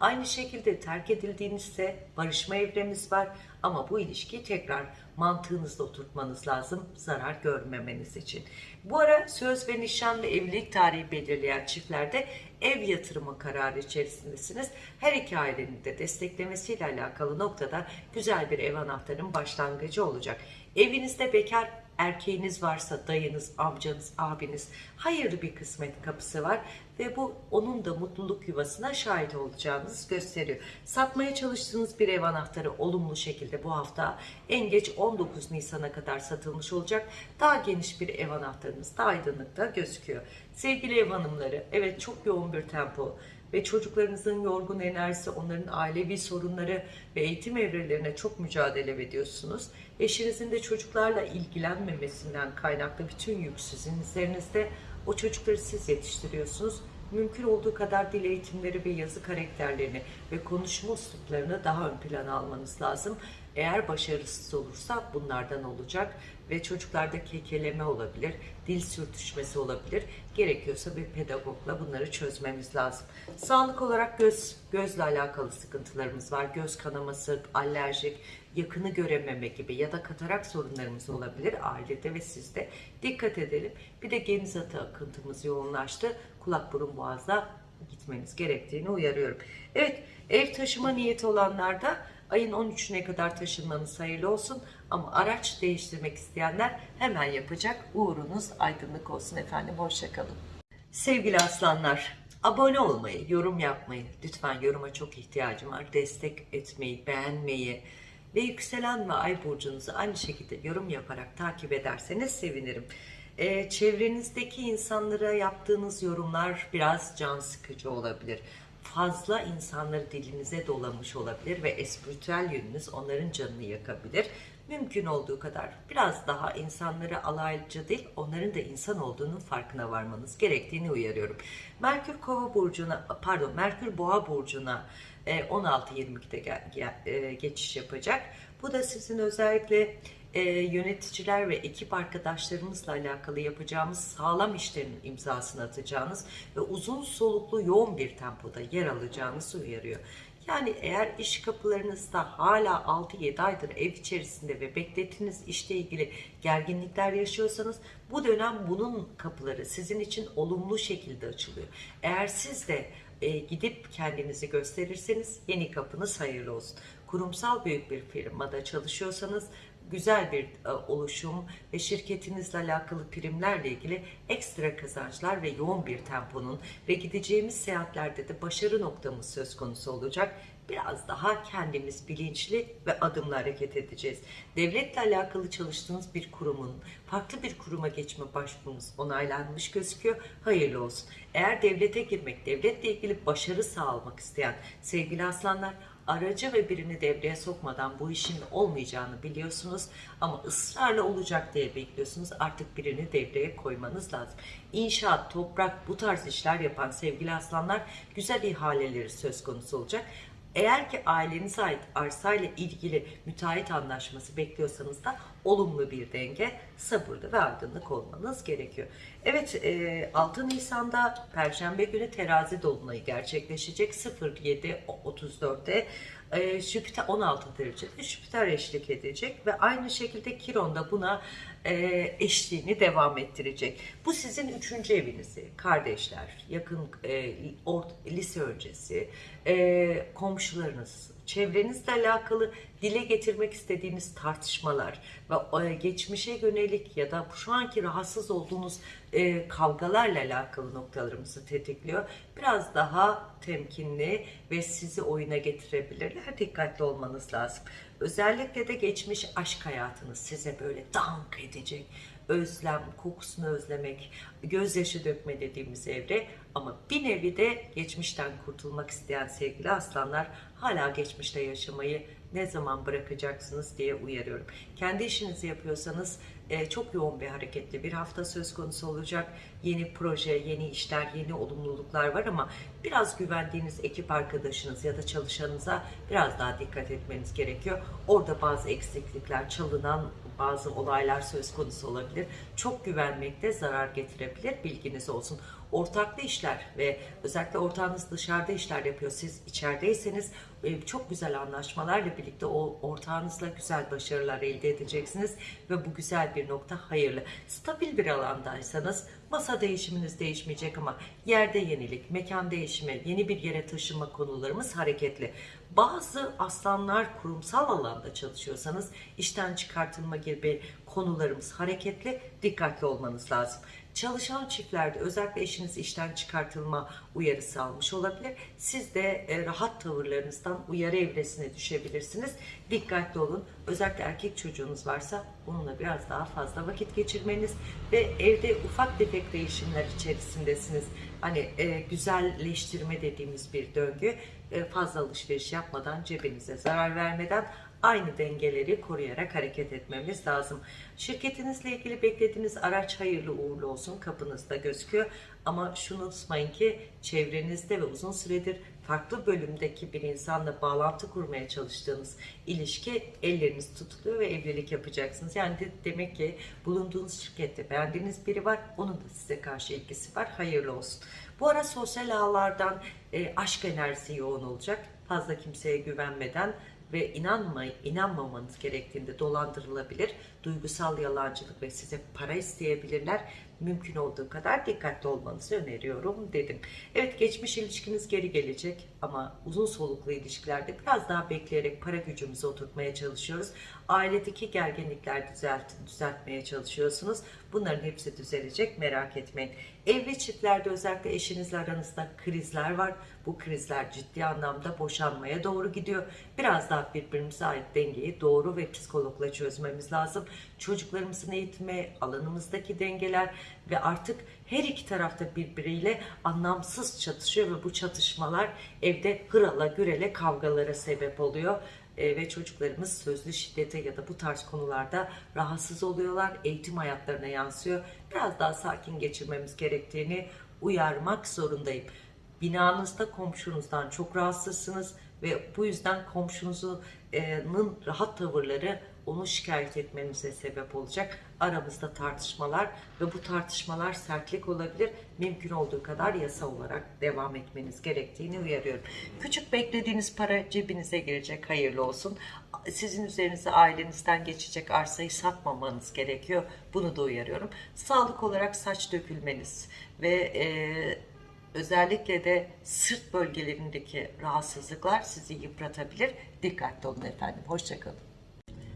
Aynı şekilde terk edildiğinizde barışma evremiz var ama bu ilişkiyi tekrar mantığınızda oturtmanız lazım zarar görmemeniz için. Bu ara söz ve nişan ve evlilik tarihi belirleyen çiftlerde ev yatırımı kararı içerisindesiniz. Her iki ailenin de desteklemesiyle alakalı noktada güzel bir ev anahtarının başlangıcı olacak. Evinizde bekar erkeğiniz varsa dayınız, amcanız, abiniz hayırlı bir kısmet kapısı var ve bu onun da mutluluk yuvasına şahit olacağınız gösteriyor. Satmaya çalıştığınız bir ev anahtarı olumlu şekilde bu hafta en geç 19 Nisan'a kadar satılmış olacak. Daha geniş bir ev anahtarınız da aydınlıkta gözüküyor. Sevgili ev hanımları, evet çok yoğun bir tempo ve çocuklarınızın yorgun enerjisi, onların ailevi sorunları ve eğitim evrelerine çok mücadele ediyorsunuz. Eşinizin de çocuklarla ilgilenmemesinden kaynaklı bütün yük sizin üzerinizde. O çocukları siz yetiştiriyorsunuz. Mümkün olduğu kadar dil eğitimleri ve yazı karakterlerini ve konuşma üsluplarını daha ön plana almanız lazım. Eğer başarısız olursa bunlardan olacak ve çocuklarda kekeleme olabilir, dil sürtüşmesi olabilir. Gerekiyorsa bir pedagogla bunları çözmemiz lazım. Sağlık olarak göz gözle alakalı sıkıntılarımız var. Göz kanaması, alerjik, yakını görememe gibi ya da katarak sorunlarımız olabilir ailede ve sizde. Dikkat edelim. Bir de geniz atı akıntımız yoğunlaştı. Kulak burun boğazda gitmeniz gerektiğini uyarıyorum. Evet ev taşıma niyeti olanlarda Ayın 13'üne kadar taşınmanız hayırlı olsun. Ama araç değiştirmek isteyenler hemen yapacak. Uğrunuz aydınlık olsun efendim. Hoşçakalın. Sevgili aslanlar, abone olmayı, yorum yapmayı, lütfen yoruma çok ihtiyacım var. Destek etmeyi, beğenmeyi ve yükselen ve ay burcunuzu aynı şekilde yorum yaparak takip ederseniz sevinirim. Ee, çevrenizdeki insanlara yaptığınız yorumlar biraz can sıkıcı olabilir. Fazla insanları dilinize dolamış olabilir ve espritüel yönünüz onların canını yakabilir. Mümkün olduğu kadar biraz daha insanları alaycı değil, onların da insan olduğunun farkına varmanız gerektiğini uyarıyorum. Merkür Kova burcuna, pardon, Merkür Boğa burcuna e, 16-22'de gel- gel- e, geçiş yapacak. Bu da sizin özellikle e, yöneticiler ve ekip arkadaşlarımızla alakalı yapacağımız sağlam işlerin imzasını atacağınız ve uzun soluklu yoğun bir tempoda yer alacağınızı uyarıyor. Yani eğer iş kapılarınızda hala 6-7 aydır ev içerisinde ve beklediğiniz işle ilgili gerginlikler yaşıyorsanız bu dönem bunun kapıları sizin için olumlu şekilde açılıyor. Eğer siz de e, gidip kendinizi gösterirseniz yeni kapınız hayırlı olsun. Kurumsal büyük bir firmada çalışıyorsanız güzel bir e, oluşum ve şirketinizle alakalı primlerle ilgili ekstra kazançlar ve yoğun bir temponun ve gideceğimiz seyahatlerde de başarı noktamız söz konusu olacak. Biraz daha kendimiz bilinçli ve adımlı hareket edeceğiz. Devletle alakalı çalıştığınız bir kurumun farklı bir kuruma geçme başvurunuz onaylanmış gözüküyor. Hayırlı olsun. Eğer devlete girmek, devletle ilgili başarı sağlamak isteyen sevgili aslanlar aracı ve birini devreye sokmadan bu işin olmayacağını biliyorsunuz ama ısrarla olacak diye bekliyorsunuz. Artık birini devreye koymanız lazım. İnşaat, toprak bu tarz işler yapan sevgili aslanlar güzel ihaleleri söz konusu olacak. Eğer ki ailenize ait arsayla ilgili müteahhit anlaşması bekliyorsanız da olumlu bir denge, sabırlı ve aydınlık olmanız gerekiyor. Evet, e, 6 Nisan'da Perşembe günü terazi dolunayı gerçekleşecek 07.34'te. E, Jüpiter 16 derecede Jüpiter eşlik edecek ve aynı şekilde Kiron da buna e, eşliğini devam ettirecek. Bu sizin üçüncü evinizi, kardeşler, yakın e, lise öncesi, e, komşularınız, çevrenizle alakalı dile getirmek istediğiniz tartışmalar ve e, geçmişe yönelik ya da şu anki rahatsız olduğunuz e, kavgalarla alakalı noktalarımızı tetikliyor. Biraz daha temkinli ve sizi oyuna getirebilirler. Dikkatli olmanız lazım. Özellikle de geçmiş aşk hayatınız size böyle dank edecek. Özlem, kokusunu özlemek, gözyaşı dökme dediğimiz evre ama bir nevi de geçmişten kurtulmak isteyen sevgili aslanlar hala geçmişte yaşamayı ne zaman bırakacaksınız diye uyarıyorum. Kendi işinizi yapıyorsanız e, çok yoğun bir hareketli bir hafta söz konusu olacak. Yeni proje, yeni işler, yeni olumluluklar var ama biraz güvendiğiniz ekip arkadaşınız ya da çalışanınıza biraz daha dikkat etmeniz gerekiyor. Orada bazı eksiklikler, çalınan bazı olaylar söz konusu olabilir. Çok güvenmekte zarar getirebilir. Bilginiz olsun. Ortaklı işler ve özellikle ortağınız dışarıda işler yapıyor. Siz içerideyseniz e, çok güzel anlaşmalarla birlikte o ortağınızla güzel başarılar elde edeceksiniz ve bu güzel bir nokta hayırlı. Stabil bir alandaysanız masa değişiminiz değişmeyecek ama yerde yenilik, mekan değişimi, yeni bir yere taşınma konularımız hareketli. Bazı aslanlar kurumsal alanda çalışıyorsanız işten çıkartılma gibi konularımız hareketli, dikkatli olmanız lazım. Çalışan çiftlerde özellikle eşiniz işten çıkartılma uyarısı almış olabilir. Siz de e, rahat tavırlarınızdan uyarı evresine düşebilirsiniz. Dikkatli olun. Özellikle erkek çocuğunuz varsa onunla biraz daha fazla vakit geçirmeniz ve evde ufak tefek değişimler içerisindesiniz. Hani e, güzelleştirme dediğimiz bir döngü. E, fazla alışveriş yapmadan, cebinize zarar vermeden aynı dengeleri koruyarak hareket etmemiz lazım. Şirketinizle ilgili beklediğiniz araç hayırlı uğurlu olsun kapınızda gözüküyor. Ama şunu unutmayın ki çevrenizde ve uzun süredir farklı bölümdeki bir insanla bağlantı kurmaya çalıştığınız ilişki elleriniz tutuluyor ve evlilik yapacaksınız. Yani de, demek ki bulunduğunuz şirkette beğendiğiniz biri var. Onun da size karşı ilgisi var. Hayırlı olsun. Bu ara sosyal ağlardan e, aşk enerjisi yoğun olacak. Fazla kimseye güvenmeden ve inanma, inanmamanız gerektiğinde dolandırılabilir. Duygusal yalancılık ve size para isteyebilirler. Mümkün olduğu kadar dikkatli olmanızı öneriyorum dedim. Evet geçmiş ilişkiniz geri gelecek ama uzun soluklu ilişkilerde biraz daha bekleyerek para gücümüzü oturtmaya çalışıyoruz. Ailedeki gerginlikler düzelt, düzeltmeye çalışıyorsunuz. Bunların hepsi düzelecek merak etmeyin. Evli çiftlerde özellikle eşinizle aranızda krizler var. Bu krizler ciddi anlamda boşanmaya doğru gidiyor. Biraz daha birbirimize ait dengeyi doğru ve psikologla çözmemiz lazım. Çocuklarımızın eğitimi, alanımızdaki dengeler ve artık her iki tarafta birbiriyle anlamsız çatışıyor ve bu çatışmalar evde hırala gürele kavgalara sebep oluyor. E, ve çocuklarımız sözlü şiddete ya da bu tarz konularda rahatsız oluyorlar. Eğitim hayatlarına yansıyor. Biraz daha sakin geçirmemiz gerektiğini uyarmak zorundayım. Binanızda komşunuzdan çok rahatsızsınız ve bu yüzden komşunuzun rahat tavırları onu şikayet etmenize sebep olacak. Aramızda tartışmalar ve bu tartışmalar sertlik olabilir. Mümkün olduğu kadar yasa olarak devam etmeniz gerektiğini uyarıyorum. Küçük beklediğiniz para cebinize girecek. Hayırlı olsun. Sizin üzerinize ailenizden geçecek arsayı satmamanız gerekiyor. Bunu da uyarıyorum. Sağlık olarak saç dökülmeniz ve e, özellikle de sırt bölgelerindeki rahatsızlıklar sizi yıpratabilir. Dikkatli olun efendim. Hoşçakalın.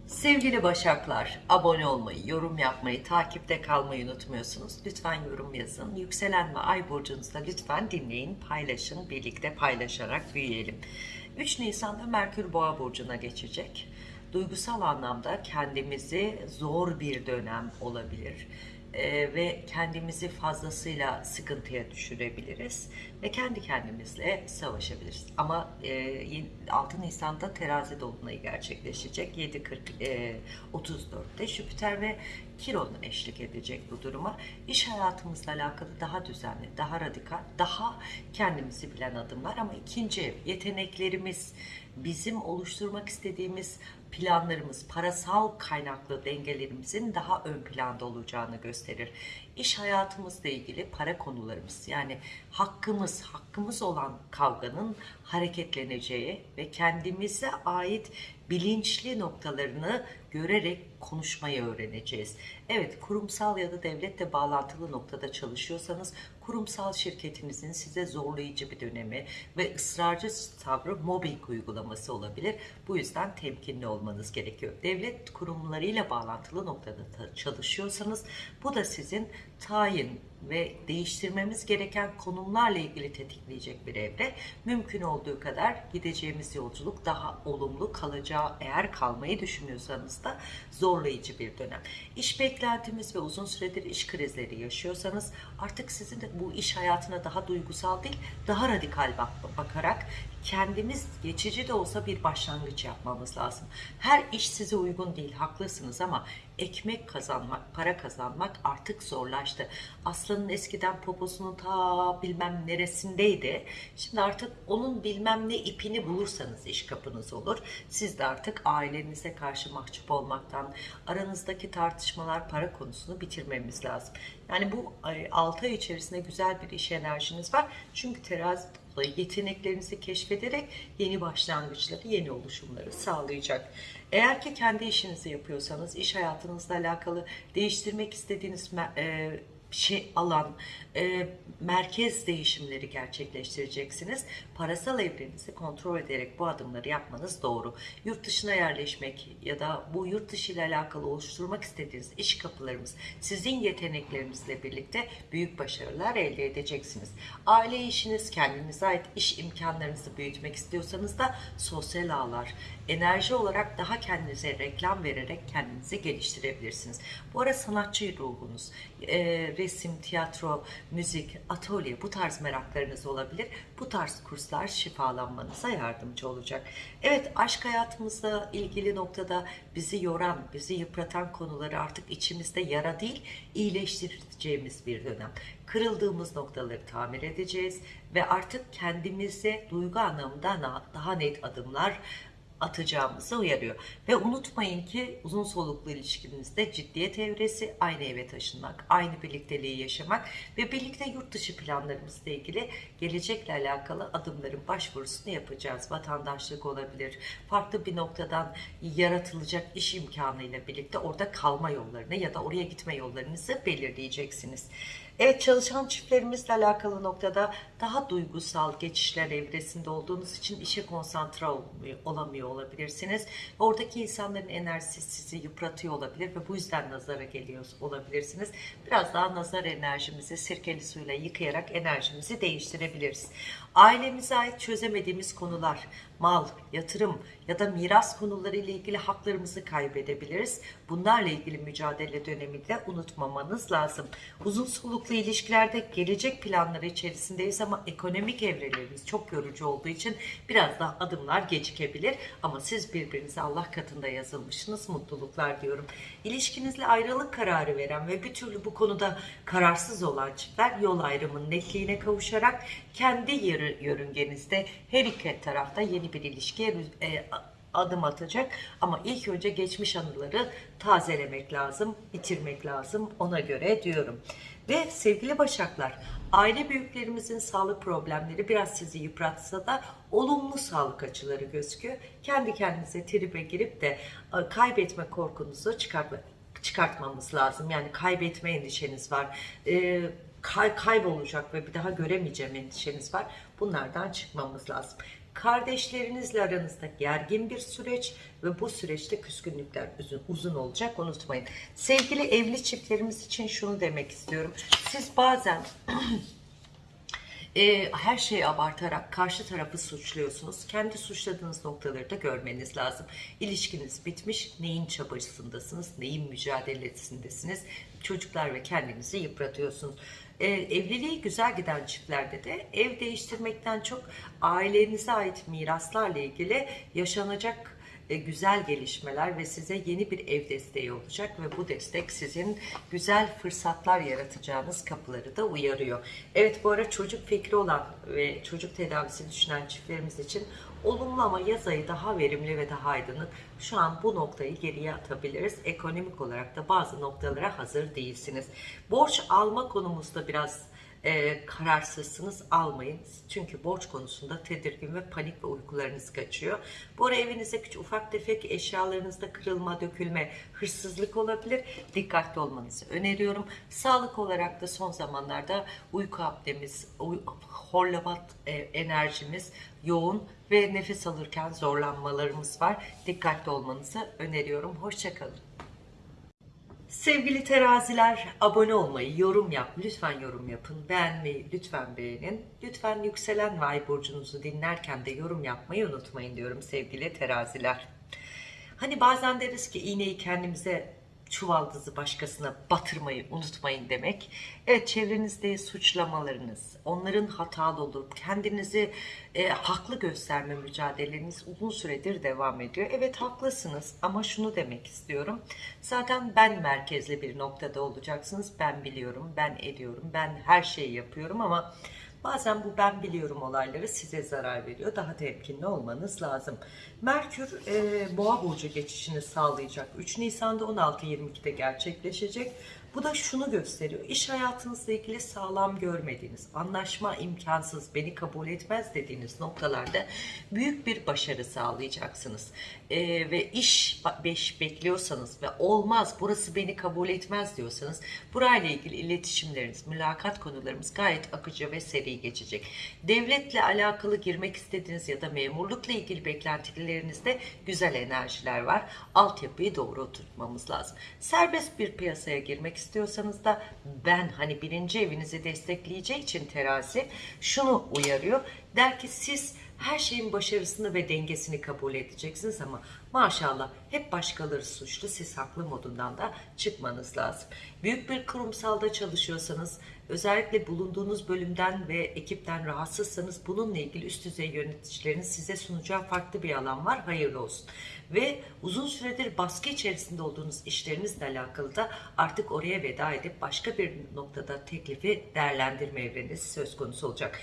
Sevgili Başaklar, abone olmayı, yorum yapmayı, takipte kalmayı unutmuyorsunuz. Lütfen yorum yazın. Yükselen ve ay burcunuzda lütfen dinleyin, paylaşın, birlikte paylaşarak büyüyelim. 3 Nisan'da Merkür Boğa burcuna geçecek. Duygusal anlamda kendimizi zor bir dönem olabilir e, ve kendimizi fazlasıyla sıkıntıya düşürebiliriz ve kendi kendimizle savaşabiliriz. Ama e, 6 Nisan'da terazi dolunayı gerçekleşecek. 7.40 e, 34'te Jüpiter ve Kiron eşlik edecek bu duruma. İş hayatımızla alakalı daha düzenli, daha radikal, daha kendimizi bilen adımlar ama ikinci yeteneklerimiz, bizim oluşturmak istediğimiz planlarımız, parasal kaynaklı dengelerimizin daha ön planda olacağını gösterir. İş hayatımızla ilgili para konularımız yani hakkımız, hakkımız olan kavganın hareketleneceği ve kendimize ait bilinçli noktalarını görerek konuşmayı öğreneceğiz. Evet kurumsal ya da devletle bağlantılı noktada çalışıyorsanız kurumsal şirketinizin size zorlayıcı bir dönemi ve ısrarcı tavrı mobbing uygulaması olabilir. Bu yüzden temkinli olmanız gerekiyor. Devlet kurumlarıyla bağlantılı noktada çalışıyorsanız bu da sizin tayin ve değiştirmemiz gereken konumlarla ilgili tetikleyecek bir evre. Mümkün olduğu kadar gideceğimiz yolculuk daha olumlu kalacağı eğer kalmayı düşünüyorsanız da zorlayıcı bir dönem. İş beklentimiz ve uzun süredir iş krizleri yaşıyorsanız artık sizin de bu iş hayatına daha duygusal değil daha radikal bak bakarak kendimiz geçici de olsa bir başlangıç yapmamız lazım. Her iş size uygun değil, haklısınız ama ekmek kazanmak, para kazanmak artık zorlaştı. Aslanın eskiden poposunun ta bilmem neresindeydi. Şimdi artık onun bilmem ne ipini bulursanız iş kapınız olur. Siz de artık ailenize karşı mahcup olmaktan, aranızdaki tartışmalar para konusunu bitirmemiz lazım. Yani bu 6 ay içerisinde güzel bir iş enerjiniz var. Çünkü terazi yeteneklerinizi keşfederek yeni başlangıçları, yeni oluşumları sağlayacak. Eğer ki kendi işinizi yapıyorsanız, iş hayatınızla alakalı değiştirmek istediğiniz e, şey alan, e, merkez değişimleri gerçekleştireceksiniz. Parasal evrenizi kontrol ederek bu adımları yapmanız doğru. Yurt dışına yerleşmek ya da bu yurt dışı ile alakalı oluşturmak istediğiniz iş kapılarımız sizin yeteneklerinizle birlikte büyük başarılar elde edeceksiniz. Aile işiniz, kendinize ait iş imkanlarınızı büyütmek istiyorsanız da sosyal ağlar, enerji olarak daha kendinize reklam vererek kendinizi geliştirebilirsiniz. Bu ara sanatçı ruhunuz, e, resim, tiyatro, müzik, atölye bu tarz meraklarınız olabilir. Bu tarz kurslar şifalanmanıza yardımcı olacak. Evet aşk hayatımızla ilgili noktada bizi yoran, bizi yıpratan konuları artık içimizde yara değil iyileştireceğimiz bir dönem. Kırıldığımız noktaları tamir edeceğiz ve artık kendimize duygu anlamında daha net adımlar atacağımızı uyarıyor. Ve unutmayın ki uzun soluklu ilişkinizde ciddiyet evresi, aynı eve taşınmak, aynı birlikteliği yaşamak ve birlikte yurt dışı planlarımızla ilgili gelecekle alakalı adımların başvurusunu yapacağız. Vatandaşlık olabilir, farklı bir noktadan yaratılacak iş imkanıyla birlikte orada kalma yollarını ya da oraya gitme yollarınızı belirleyeceksiniz. Evet çalışan çiftlerimizle alakalı noktada daha duygusal geçişler evresinde olduğunuz için işe konsantre olmuyor, olamıyor olabilirsiniz. Oradaki insanların enerjisi sizi yıpratıyor olabilir ve bu yüzden nazara geliyor olabilirsiniz. Biraz daha nazar enerjimizi sirkeli suyla yıkayarak enerjimizi değiştirebiliriz. Ailemize ait çözemediğimiz konular, mal, yatırım ya da miras konuları ile ilgili haklarımızı kaybedebiliriz. Bunlarla ilgili mücadele döneminde unutmamanız lazım. Uzun soluklu ilişkilerde gelecek planları içerisindeyiz ama ekonomik evrelerimiz çok yorucu olduğu için biraz daha adımlar gecikebilir. Ama siz birbirinize Allah katında yazılmışsınız. Mutluluklar diyorum. İlişkinizle ayrılık kararı veren ve bir türlü bu konuda kararsız olan çiftler yol ayrımının netliğine kavuşarak kendi yörüngenizde her iki tarafta yeni bir ilişkiye e, adım atacak. Ama ilk önce geçmiş anıları tazelemek lazım, bitirmek lazım ona göre diyorum. Ve sevgili Başaklar, aile büyüklerimizin sağlık problemleri biraz sizi yıpratsa da olumlu sağlık açıları gözüküyor. Kendi kendinize tribe girip de e, kaybetme korkunuzu çıkartma, çıkartmamız lazım. Yani kaybetme endişeniz var. Kay kaybolacak ve bir daha göremeyeceğim endişeniz var. Bunlardan çıkmamız lazım. Kardeşlerinizle aranızda gergin bir süreç ve bu süreçte küskünlükler uzun, uzun olacak unutmayın. Sevgili evli çiftlerimiz için şunu demek istiyorum. Siz bazen e, her şeyi abartarak karşı tarafı suçluyorsunuz. Kendi suçladığınız noktaları da görmeniz lazım. İlişkiniz bitmiş, neyin çabasındasınız, neyin mücadelesindesiniz. Çocuklar ve kendinizi yıpratıyorsunuz. E, evliliği güzel giden çiftlerde de ev değiştirmekten çok ailenize ait miraslarla ilgili yaşanacak e, güzel gelişmeler ve size yeni bir ev desteği olacak ve bu destek sizin güzel fırsatlar yaratacağınız kapıları da uyarıyor. Evet bu ara çocuk fikri olan ve çocuk tedavisi düşünen çiftlerimiz için olumlu ama yaz ayı daha verimli ve daha aydınlık. Şu an bu noktayı geriye atabiliriz. Ekonomik olarak da bazı noktalara hazır değilsiniz. Borç alma konumuzda biraz e, kararsızsınız almayın. Çünkü borç konusunda tedirgin ve panik ve uykularınız kaçıyor. Bu ara evinizde küçük ufak tefek eşyalarınızda kırılma, dökülme, hırsızlık olabilir. Dikkatli olmanızı öneriyorum. Sağlık olarak da son zamanlarda uyku apnemiz, uy horlavat e, enerjimiz yoğun ve nefes alırken zorlanmalarımız var. Dikkatli olmanızı öneriyorum. Hoşçakalın. Sevgili teraziler abone olmayı, yorum yap, lütfen yorum yapın, beğenmeyi lütfen beğenin. Lütfen yükselen ve ay burcunuzu dinlerken de yorum yapmayı unutmayın diyorum sevgili teraziler. Hani bazen deriz ki iğneyi kendimize çuvaldızı başkasına batırmayı unutmayın demek. Evet çevrenizde suçlamalarınız, onların hatalı olup kendinizi e, haklı gösterme mücadeleniz uzun süredir devam ediyor. Evet haklısınız ama şunu demek istiyorum. Zaten ben merkezli bir noktada olacaksınız. Ben biliyorum, ben ediyorum, ben her şeyi yapıyorum ama Bazen bu ben biliyorum olayları size zarar veriyor. Daha temkinli olmanız lazım. Merkür e, Boğa burcu geçişini sağlayacak. 3 Nisan'da 16.22'de gerçekleşecek. Bu da şunu gösteriyor. İş hayatınızla ilgili sağlam görmediğiniz, anlaşma imkansız, beni kabul etmez dediğiniz noktalarda büyük bir başarı sağlayacaksınız. Ee, ve iş beş bekliyorsanız ve olmaz, burası beni kabul etmez diyorsanız burayla ilgili iletişimleriniz, mülakat konularımız gayet akıcı ve seri geçecek. Devletle alakalı girmek istediğiniz ya da memurlukla ilgili beklentilerinizde güzel enerjiler var. Altyapıyı doğru oturtmamız lazım. Serbest bir piyasaya girmek istiyorsanız da ben hani birinci evinizi destekleyeceği için terazi şunu uyarıyor. Der ki siz her şeyin başarısını ve dengesini kabul edeceksiniz ama maşallah hep başkaları suçlu siz haklı modundan da çıkmanız lazım. Büyük bir kurumsalda çalışıyorsanız özellikle bulunduğunuz bölümden ve ekipten rahatsızsanız bununla ilgili üst düzey yöneticilerin size sunacağı farklı bir alan var. Hayırlı olsun. Ve uzun süredir baskı içerisinde olduğunuz işlerinizle alakalı da artık oraya veda edip başka bir noktada teklifi değerlendirme evreniz söz konusu olacak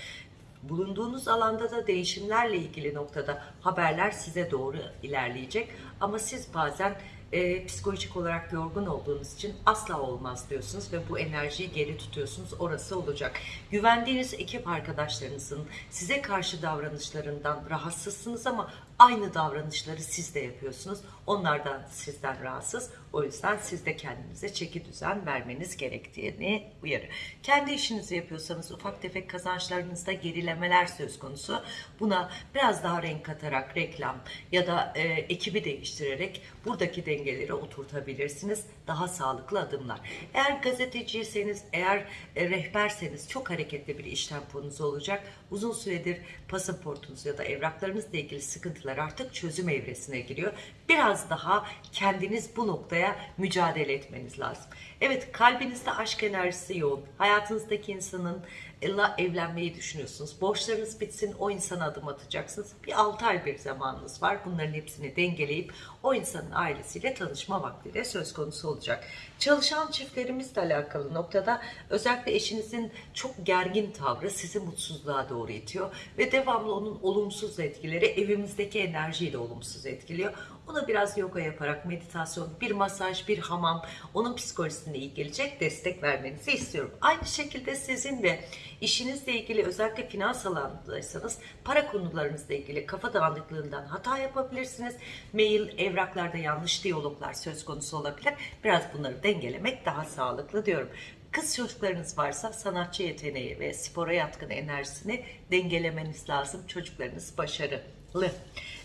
Bulunduğunuz alanda da değişimlerle ilgili noktada haberler size doğru ilerleyecek. Ama siz bazen e, psikolojik olarak yorgun olduğunuz için asla olmaz diyorsunuz ve bu enerjiyi geri tutuyorsunuz. Orası olacak. Güvendiğiniz ekip arkadaşlarınızın size karşı davranışlarından rahatsızsınız ama aynı davranışları siz de yapıyorsunuz. Onlar da sizden rahatsız. O yüzden siz de kendinize çeki düzen vermeniz gerektiğini uyarı. Kendi işinizi yapıyorsanız ufak tefek kazançlarınızda gerilemeler söz konusu. Buna biraz daha renk katarak reklam ya da e, ekibi değiştirerek buradaki dengeleri oturtabilirsiniz. Daha sağlıklı adımlar. Eğer gazeteciyseniz, eğer e, rehberseniz çok hareketli bir iş temponuz olacak. Uzun süredir pasaportunuz ya da evraklarınızla ilgili sıkıntılar artık çözüm evresine giriyor. Biraz daha kendiniz bu noktaya mücadele etmeniz lazım. Evet kalbinizde aşk enerjisi yoğun. Hayatınızdaki insanın evlenmeyi düşünüyorsunuz. Borçlarınız bitsin o insana adım atacaksınız. Bir 6 ay bir zamanınız var. Bunların hepsini dengeleyip o insanın ailesiyle tanışma vaktiyle söz konusu olacak. Çalışan çiftlerimizle alakalı noktada özellikle eşinizin çok gergin tavrı sizi mutsuzluğa doğru itiyor ve devamlı onun olumsuz etkileri evimizdeki enerjiyi de olumsuz etkiliyor. Ona biraz yoga yaparak meditasyon, bir masaj, bir hamam onun psikolojisine iyi gelecek destek vermenizi istiyorum. Aynı şekilde sizin de işinizle ilgili özellikle finans alanındaysanız para konularınızla ilgili kafa dağınıklığından hata yapabilirsiniz. Mail, evraklarda yanlış diyaloglar söz konusu olabilir. Biraz bunları dengelemek daha sağlıklı diyorum. Kız çocuklarınız varsa sanatçı yeteneği ve spora yatkın enerjisini dengelemeniz lazım. Çocuklarınız başarılı.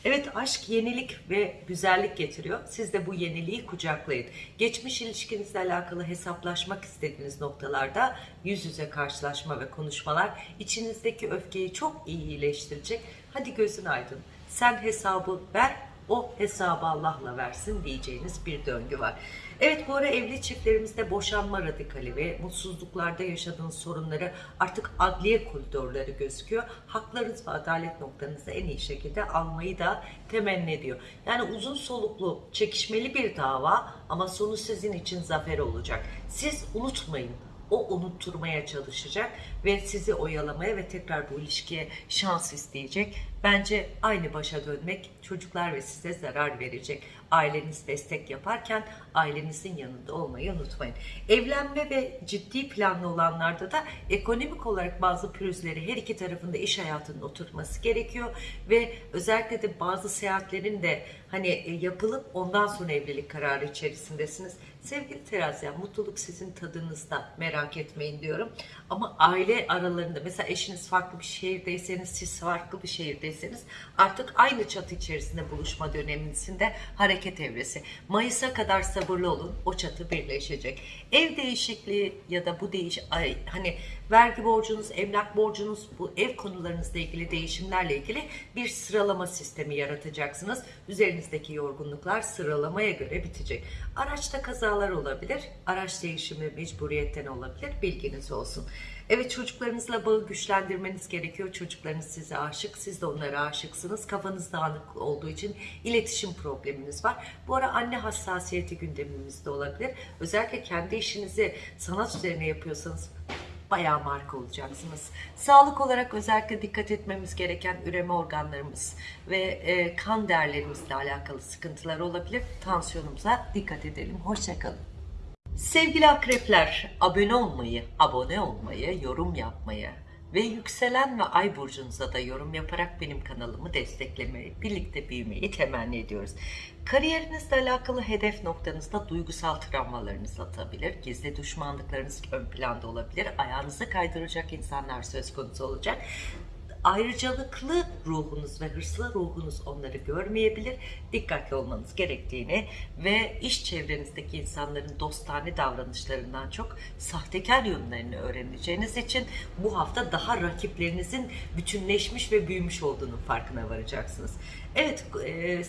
Evet aşk yenilik ve güzellik getiriyor. Siz de bu yeniliği kucaklayın. Geçmiş ilişkinizle alakalı hesaplaşmak istediğiniz noktalarda yüz yüze karşılaşma ve konuşmalar içinizdeki öfkeyi çok iyi iyileştirecek. Hadi gözün aydın. Sen hesabı ver, o hesabı Allah'la versin diyeceğiniz bir döngü var. Evet bu ara evli çiftlerimizde boşanma radikali ve mutsuzluklarda yaşadığınız sorunları artık adliye koridorları gözüküyor. Haklarınız ve adalet noktanızı en iyi şekilde almayı da temenni ediyor. Yani uzun soluklu, çekişmeli bir dava ama sonu sizin için zafer olacak. Siz unutmayın o unutturmaya çalışacak ve sizi oyalamaya ve tekrar bu ilişkiye şans isteyecek. Bence aynı başa dönmek çocuklar ve size zarar verecek. Aileniz destek yaparken ailenizin yanında olmayı unutmayın. Evlenme ve ciddi planlı olanlarda da ekonomik olarak bazı pürüzleri her iki tarafında iş hayatının oturması gerekiyor ve özellikle de bazı seyahatlerin de hani e, yapılıp ondan sonra evlilik kararı içerisindesiniz. Sevgili teraziyen mutluluk sizin tadınızda merak etmeyin diyorum. Ama aile aralarında mesela eşiniz farklı bir şehirdeyseniz siz farklı bir şehirdeyseniz artık aynı çatı içerisinde buluşma döneminizde hareket evresi. Mayıs'a kadar sabırlı olun o çatı birleşecek. Ev değişikliği ya da bu değiş ay, hani vergi borcunuz, emlak borcunuz, bu ev konularınızla ilgili değişimlerle ilgili bir sıralama sistemi yaratacaksınız. Üzerinizdeki yorgunluklar sıralamaya göre bitecek. Araçta kazalar olabilir, araç değişimi mecburiyetten olabilir, bilginiz olsun. Evet çocuklarınızla bağı güçlendirmeniz gerekiyor. Çocuklarınız size aşık, siz de onlara aşıksınız. Kafanız dağınık olduğu için iletişim probleminiz var. Bu ara anne hassasiyeti gündemimizde olabilir. Özellikle kendi işinizi sanat üzerine yapıyorsanız bayağı marka olacaksınız. Sağlık olarak özellikle dikkat etmemiz gereken üreme organlarımız ve e, kan değerlerimizle alakalı sıkıntılar olabilir. Tansiyonumuza dikkat edelim. Hoşçakalın. Sevgili akrepler, abone olmayı, abone olmayı, yorum yapmayı ve yükselen ve ay burcunuza da yorum yaparak benim kanalımı desteklemeyi, birlikte büyümeyi temenni ediyoruz. Kariyerinizle alakalı hedef noktanızda duygusal travmalarınız atabilir, gizli düşmanlıklarınız ön planda olabilir, ayağınızı kaydıracak insanlar söz konusu olacak ayrıcalıklı ruhunuz ve hırslı ruhunuz onları görmeyebilir. Dikkatli olmanız gerektiğini ve iş çevrenizdeki insanların dostane davranışlarından çok sahtekar yönlerini öğreneceğiniz için bu hafta daha rakiplerinizin bütünleşmiş ve büyümüş olduğunun farkına varacaksınız. Evet, e,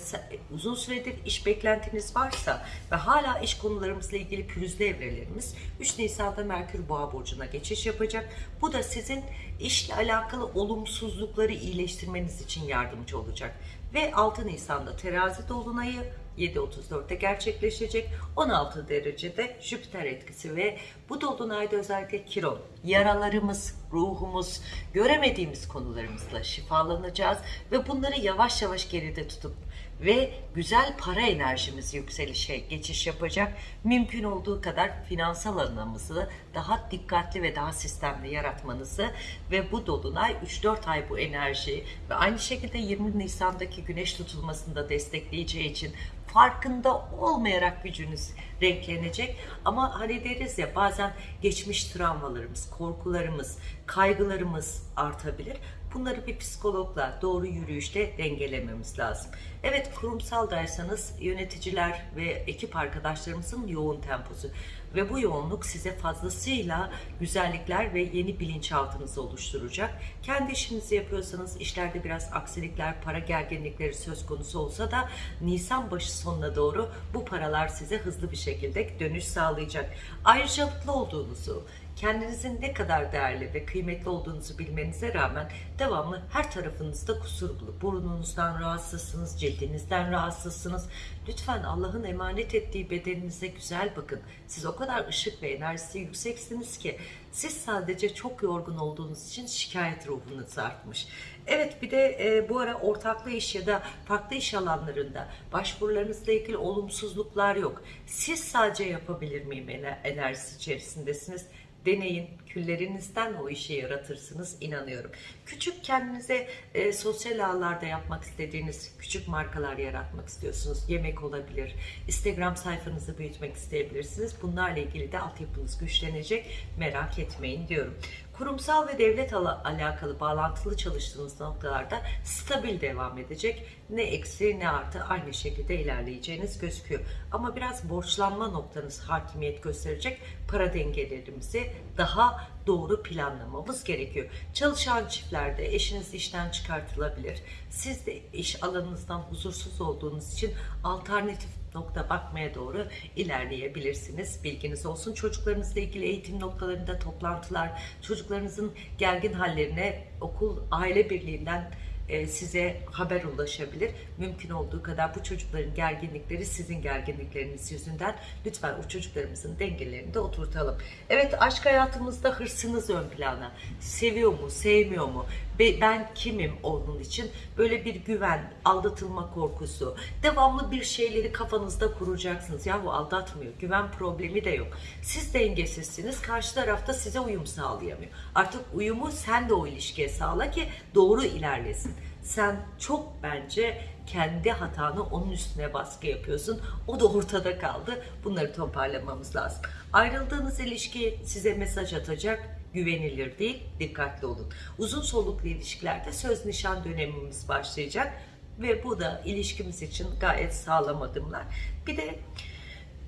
uzun süredir iş beklentiniz varsa ve hala iş konularımızla ilgili pürüzlü evrelerimiz 3 Nisan'da Merkür Boğa burcuna geçiş yapacak. Bu da sizin işle alakalı olumsuzlukları iyileştirmeniz için yardımcı olacak. Ve 6 Nisan'da terazi dolunayı 7.34'te gerçekleşecek. 16 derecede Jüpiter etkisi ve bu dolunayda özellikle Kiron, yaralarımız, ruhumuz, göremediğimiz konularımızla şifalanacağız ve bunları yavaş yavaş geride tutup ve güzel para enerjimiz yükselişe geçiş yapacak. Mümkün olduğu kadar finansal alanımızı daha dikkatli ve daha sistemli yaratmanızı ve bu dolunay 3-4 ay bu enerji ve aynı şekilde 20 Nisan'daki güneş tutulmasını da destekleyeceği için farkında olmayarak gücünüz renklenecek. Ama hani deriz ya bazen geçmiş travmalarımız, korkularımız, kaygılarımız artabilir. Bunları bir psikologla doğru yürüyüşte dengelememiz lazım. Evet kurumsaldaysanız yöneticiler ve ekip arkadaşlarımızın yoğun temposu ve bu yoğunluk size fazlasıyla güzellikler ve yeni bilinçaltınızı oluşturacak. Kendi işinizi yapıyorsanız işlerde biraz aksilikler, para gerginlikleri söz konusu olsa da Nisan başı sonuna doğru bu paralar size hızlı bir şekilde dönüş sağlayacak. Ayrıcalıklı olduğunuzu, kendinizin ne kadar değerli ve kıymetli olduğunuzu bilmenize rağmen devamlı her tarafınızda kusurlu. Burnunuzdan rahatsızsınız, cildinizden rahatsızsınız. Lütfen Allah'ın emanet ettiği bedeninize güzel bakın. Siz o kadar ışık ve enerjisi yükseksiniz ki siz sadece çok yorgun olduğunuz için şikayet ruhunuz artmış. Evet bir de e, bu ara ortaklı iş ya da farklı iş alanlarında başvurularınızla ilgili olumsuzluklar yok. Siz sadece yapabilir miyim ener- enerjisi içerisindesiniz. Deneyin, küllerinizden o işi yaratırsınız inanıyorum. Küçük kendinize e, sosyal ağlarda yapmak istediğiniz küçük markalar yaratmak istiyorsunuz. Yemek olabilir, Instagram sayfanızı büyütmek isteyebilirsiniz. Bunlarla ilgili de altyapınız güçlenecek. Merak etmeyin diyorum. Kurumsal ve devlet ala- alakalı bağlantılı çalıştığınız noktalarda stabil devam edecek. Ne eksi ne artı aynı şekilde ilerleyeceğiniz gözüküyor. Ama biraz borçlanma noktanız hakimiyet gösterecek. Para dengelerimizi daha doğru planlamamız gerekiyor. Çalışan çiftlerde eşiniz işten çıkartılabilir. Siz de iş alanınızdan huzursuz olduğunuz için alternatif nokta bakmaya doğru ilerleyebilirsiniz. Bilginiz olsun. Çocuklarınızla ilgili eğitim noktalarında toplantılar, çocuklarınızın gergin hallerine okul aile birliğinden e, size haber ulaşabilir. Mümkün olduğu kadar bu çocukların gerginlikleri sizin gerginlikleriniz yüzünden lütfen o çocuklarımızın dengelerini de oturtalım. Evet aşk hayatımızda hırsınız ön plana. Seviyor mu, sevmiyor mu? Be- Ben kimim onun için? Böyle bir güven, aldatılma korkusu, devamlı bir şeyleri kafanızda kuracaksınız. Ya bu aldatmıyor, güven problemi de yok. Siz dengesizsiniz, karşı tarafta size uyum sağlayamıyor. Artık uyumu sen de o ilişkiye sağla ki doğru ilerlesin. Sen çok bence kendi hatanı onun üstüne baskı yapıyorsun. O da ortada kaldı. Bunları toparlamamız lazım. Ayrıldığınız ilişki size mesaj atacak güvenilir değil, dikkatli olun. Uzun soluklu ilişkilerde söz nişan dönemimiz başlayacak ve bu da ilişkimiz için gayet sağlam adımlar. Bir de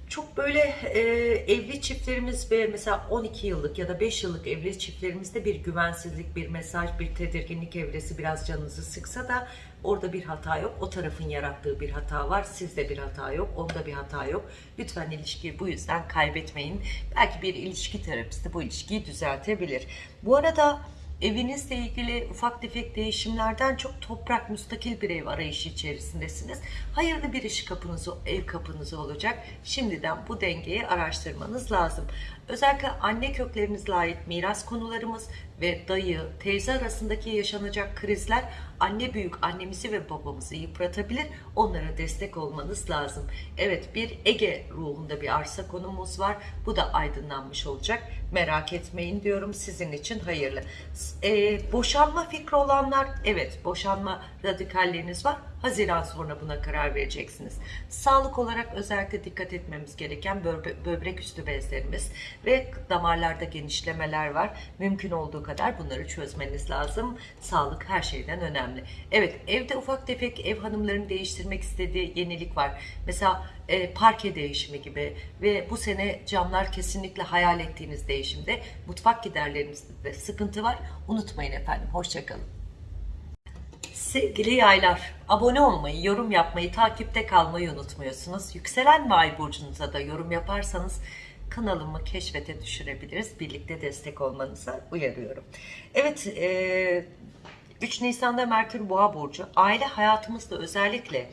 çok böyle e, evli çiftlerimiz ve mesela 12 yıllık ya da 5 yıllık evli çiftlerimizde bir güvensizlik, bir mesaj, bir tedirginlik evresi biraz canınızı sıksa da orada bir hata yok. O tarafın yarattığı bir hata var. Sizde bir hata yok. Onda bir hata yok. Lütfen ilişkiyi bu yüzden kaybetmeyin. Belki bir ilişki terapisti bu ilişkiyi düzeltebilir. Bu arada Evinizle ilgili ufak tefek değişimlerden çok toprak, müstakil bir ev arayışı içerisindesiniz. Hayırlı bir iş kapınız, ev kapınız olacak. Şimdiden bu dengeyi araştırmanız lazım. Özellikle anne köklerinizle ait miras konularımız ve dayı, teyze arasındaki yaşanacak krizler anne büyük annemizi ve babamızı yıpratabilir. Onlara destek olmanız lazım. Evet bir Ege ruhunda bir arsa konumuz var. Bu da aydınlanmış olacak. Merak etmeyin diyorum sizin için hayırlı. Ee, boşanma fikri olanlar evet boşanma radikalleriniz var. Haziran sonra buna karar vereceksiniz. Sağlık olarak özellikle dikkat etmemiz gereken böbre- böbrek üstü bezlerimiz ve damarlarda genişlemeler var. Mümkün olduğu kadar bunları çözmeniz lazım. Sağlık her şeyden önemli. Evet evde ufak tefek ev hanımlarının değiştirmek istediği yenilik var. Mesela e, parke değişimi gibi ve bu sene camlar kesinlikle hayal ettiğiniz değişimde mutfak giderlerinizde de sıkıntı var. Unutmayın efendim. Hoşçakalın. Sevgili yaylar, abone olmayı, yorum yapmayı, takipte kalmayı unutmuyorsunuz. Yükselen ve ay burcunuza da yorum yaparsanız kanalımı keşfete düşürebiliriz. Birlikte destek olmanıza uyarıyorum. Evet, e, 3 Nisan'da Merkür Boğa burcu. Aile hayatımızda özellikle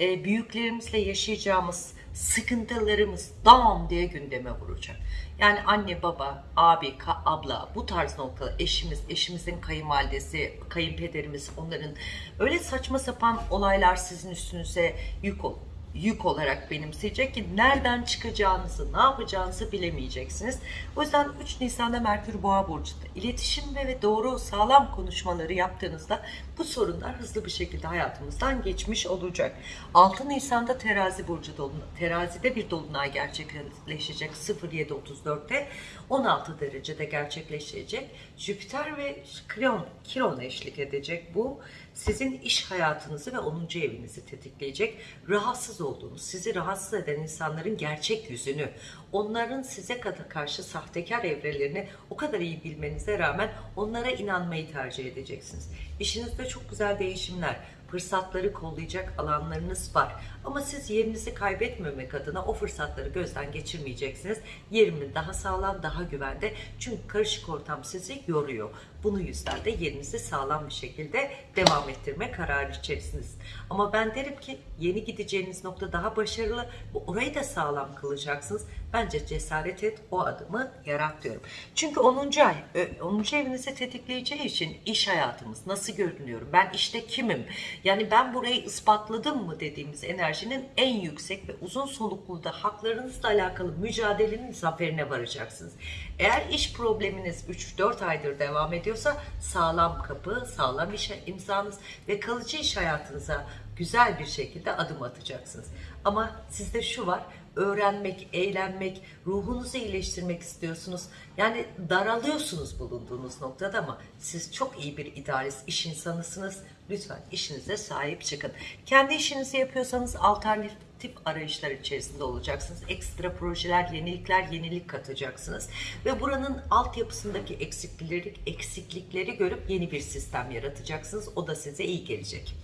e, büyüklerimizle yaşayacağımız sıkıntılarımız dam diye gündeme vuracak. Yani anne, baba, abi, ka- abla bu tarz noktalar, eşimiz, eşimizin kayınvalidesi, kayınpederimiz onların öyle saçma sapan olaylar sizin üstünüze yük ol yük olarak benimseyecek ki nereden çıkacağınızı, ne yapacağınızı bilemeyeceksiniz. O yüzden 3 Nisan'da Merkür Boğa burcunda iletişim ve, doğru sağlam konuşmaları yaptığınızda bu sorunlar hızlı bir şekilde hayatımızdan geçmiş olacak. 6 Nisan'da Terazi burcu dolunay, Terazi'de bir dolunay gerçekleşecek 07.34'te 16 derecede gerçekleşecek. Jüpiter ve Kiron, Kiron eşlik edecek bu sizin iş hayatınızı ve 10. evinizi tetikleyecek. Rahatsız olduğunuz, sizi rahatsız eden insanların gerçek yüzünü, onların size karşı sahtekar evrelerini o kadar iyi bilmenize rağmen onlara inanmayı tercih edeceksiniz. İşinizde çok güzel değişimler, fırsatları kollayacak alanlarınız var. Ama siz yerinizi kaybetmemek adına o fırsatları gözden geçirmeyeceksiniz. Yerimi daha sağlam, daha güvende. Çünkü karışık ortam sizi yoruyor. Bunu yüzden de yerinizi sağlam bir şekilde devam ettirme kararı içerisiniz. Ama ben derim ki yeni gideceğiniz nokta daha başarılı. Orayı da sağlam kılacaksınız. Bence cesaret et o adımı yarat diyorum. Çünkü 10. ay, 10. evinizi tetikleyeceği için iş hayatımız nasıl görünüyorum? Ben işte kimim? Yani ben burayı ispatladım mı dediğimiz enerjinin en yüksek ve uzun soluklu da haklarınızla alakalı mücadelenin zaferine varacaksınız. Eğer iş probleminiz 3-4 aydır devam ediyorsa sağlam kapı, sağlam iş imzanız ve kalıcı iş hayatınıza güzel bir şekilde adım atacaksınız. Ama sizde şu var, öğrenmek, eğlenmek, ruhunuzu iyileştirmek istiyorsunuz. Yani daralıyorsunuz bulunduğunuz noktada ama siz çok iyi bir idarist, iş insanısınız. Lütfen işinize sahip çıkın. Kendi işinizi yapıyorsanız alternatif arayışlar içerisinde olacaksınız. Ekstra projeler, yenilikler, yenilik katacaksınız. Ve buranın altyapısındaki eksiklikleri, eksiklikleri görüp yeni bir sistem yaratacaksınız. O da size iyi gelecek.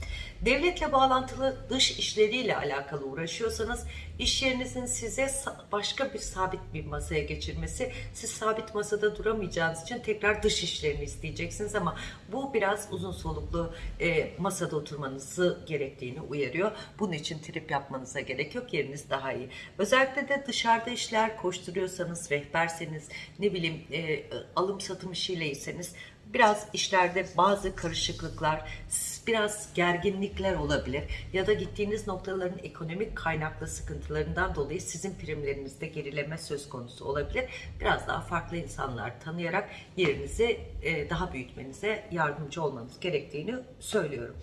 Devletle bağlantılı dış işleriyle alakalı uğraşıyorsanız iş yerinizin size başka bir sabit bir masaya geçirmesi, siz sabit masada duramayacağınız için tekrar dış işlerini isteyeceksiniz ama bu biraz uzun soluklu e, masada oturmanızı gerektiğini uyarıyor. Bunun için trip yapmanıza gerek yok. Yeriniz daha iyi. Özellikle de dışarıda işler koşturuyorsanız, rehberseniz, ne bileyim e, alım satım işiyleyseniz biraz işlerde bazı karışıklıklar, biraz gerginlikler olabilir ya da gittiğiniz noktaların ekonomik kaynaklı sıkıntılarından dolayı sizin primlerinizde gerileme söz konusu olabilir. Biraz daha farklı insanlar tanıyarak yerinizi e, daha büyütmenize yardımcı olmanız gerektiğini söylüyorum.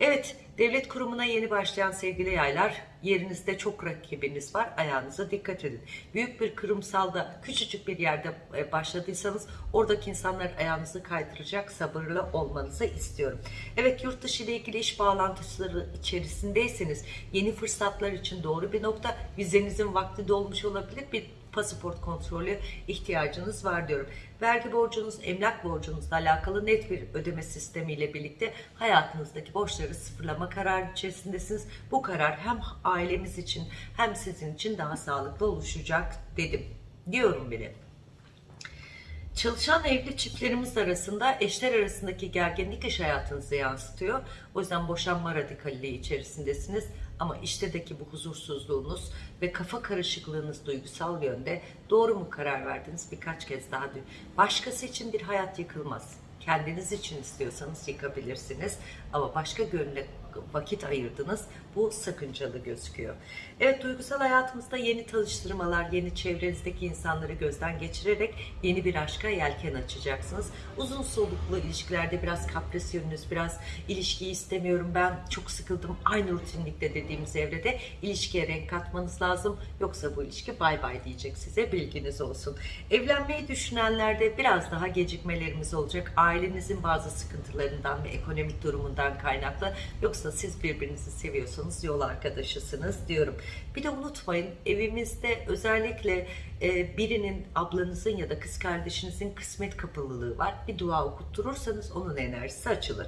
Evet, devlet kurumuna yeni başlayan sevgili yaylar, yerinizde çok rakibiniz var, ayağınıza dikkat edin. Büyük bir kurumsalda, küçücük bir yerde e, başladıysanız, oradaki insanlar ayağınızı kaydıracak, sabırlı olmanızı istiyorum. Evet, yurt dışı ile ilgili iş bağlantıları içerisindeyseniz, yeni fırsatlar için doğru bir nokta, vizenizin vakti dolmuş olabilir, bir pasaport kontrolü ihtiyacınız var diyorum. Vergi borcunuz, emlak borcunuzla alakalı net bir ödeme sistemiyle birlikte hayatınızdaki borçları sıfırlama kararı içerisindesiniz. Bu karar hem ailemiz için hem sizin için daha sağlıklı oluşacak dedim. Diyorum bile. Çalışan evli çiftlerimiz arasında eşler arasındaki gerginlik iş hayatınızı yansıtıyor. O yüzden boşanma radikalliği içerisindesiniz. Ama iştedeki bu huzursuzluğunuz ve kafa karışıklığınız duygusal yönde doğru mu karar verdiniz birkaç kez daha dün. Başkası için bir hayat yıkılmaz. Kendiniz için istiyorsanız yıkabilirsiniz. Ama başka gönüle vakit ayırdınız. Bu sakıncalı gözüküyor. Evet duygusal hayatımızda yeni tanıştırmalar, yeni çevrenizdeki insanları gözden geçirerek yeni bir aşka yelken açacaksınız. Uzun soluklu ilişkilerde biraz kaprisyonunuz, biraz ilişkiyi istemiyorum ben çok sıkıldım aynı rutinlikte dediğimiz evrede ilişkiye renk katmanız lazım. Yoksa bu ilişki bay bay diyecek size bilginiz olsun. Evlenmeyi düşünenlerde biraz daha gecikmelerimiz olacak. Ailenizin bazı sıkıntılarından ve ekonomik durumundan kaynaklı. Yoksa siz birbirinizi seviyorsanız yol arkadaşısınız diyorum. Bir de unutmayın evimizde özellikle e, birinin ablanızın ya da kız kardeşinizin kısmet kapalılığı var. Bir dua okutturursanız onun enerjisi açılır.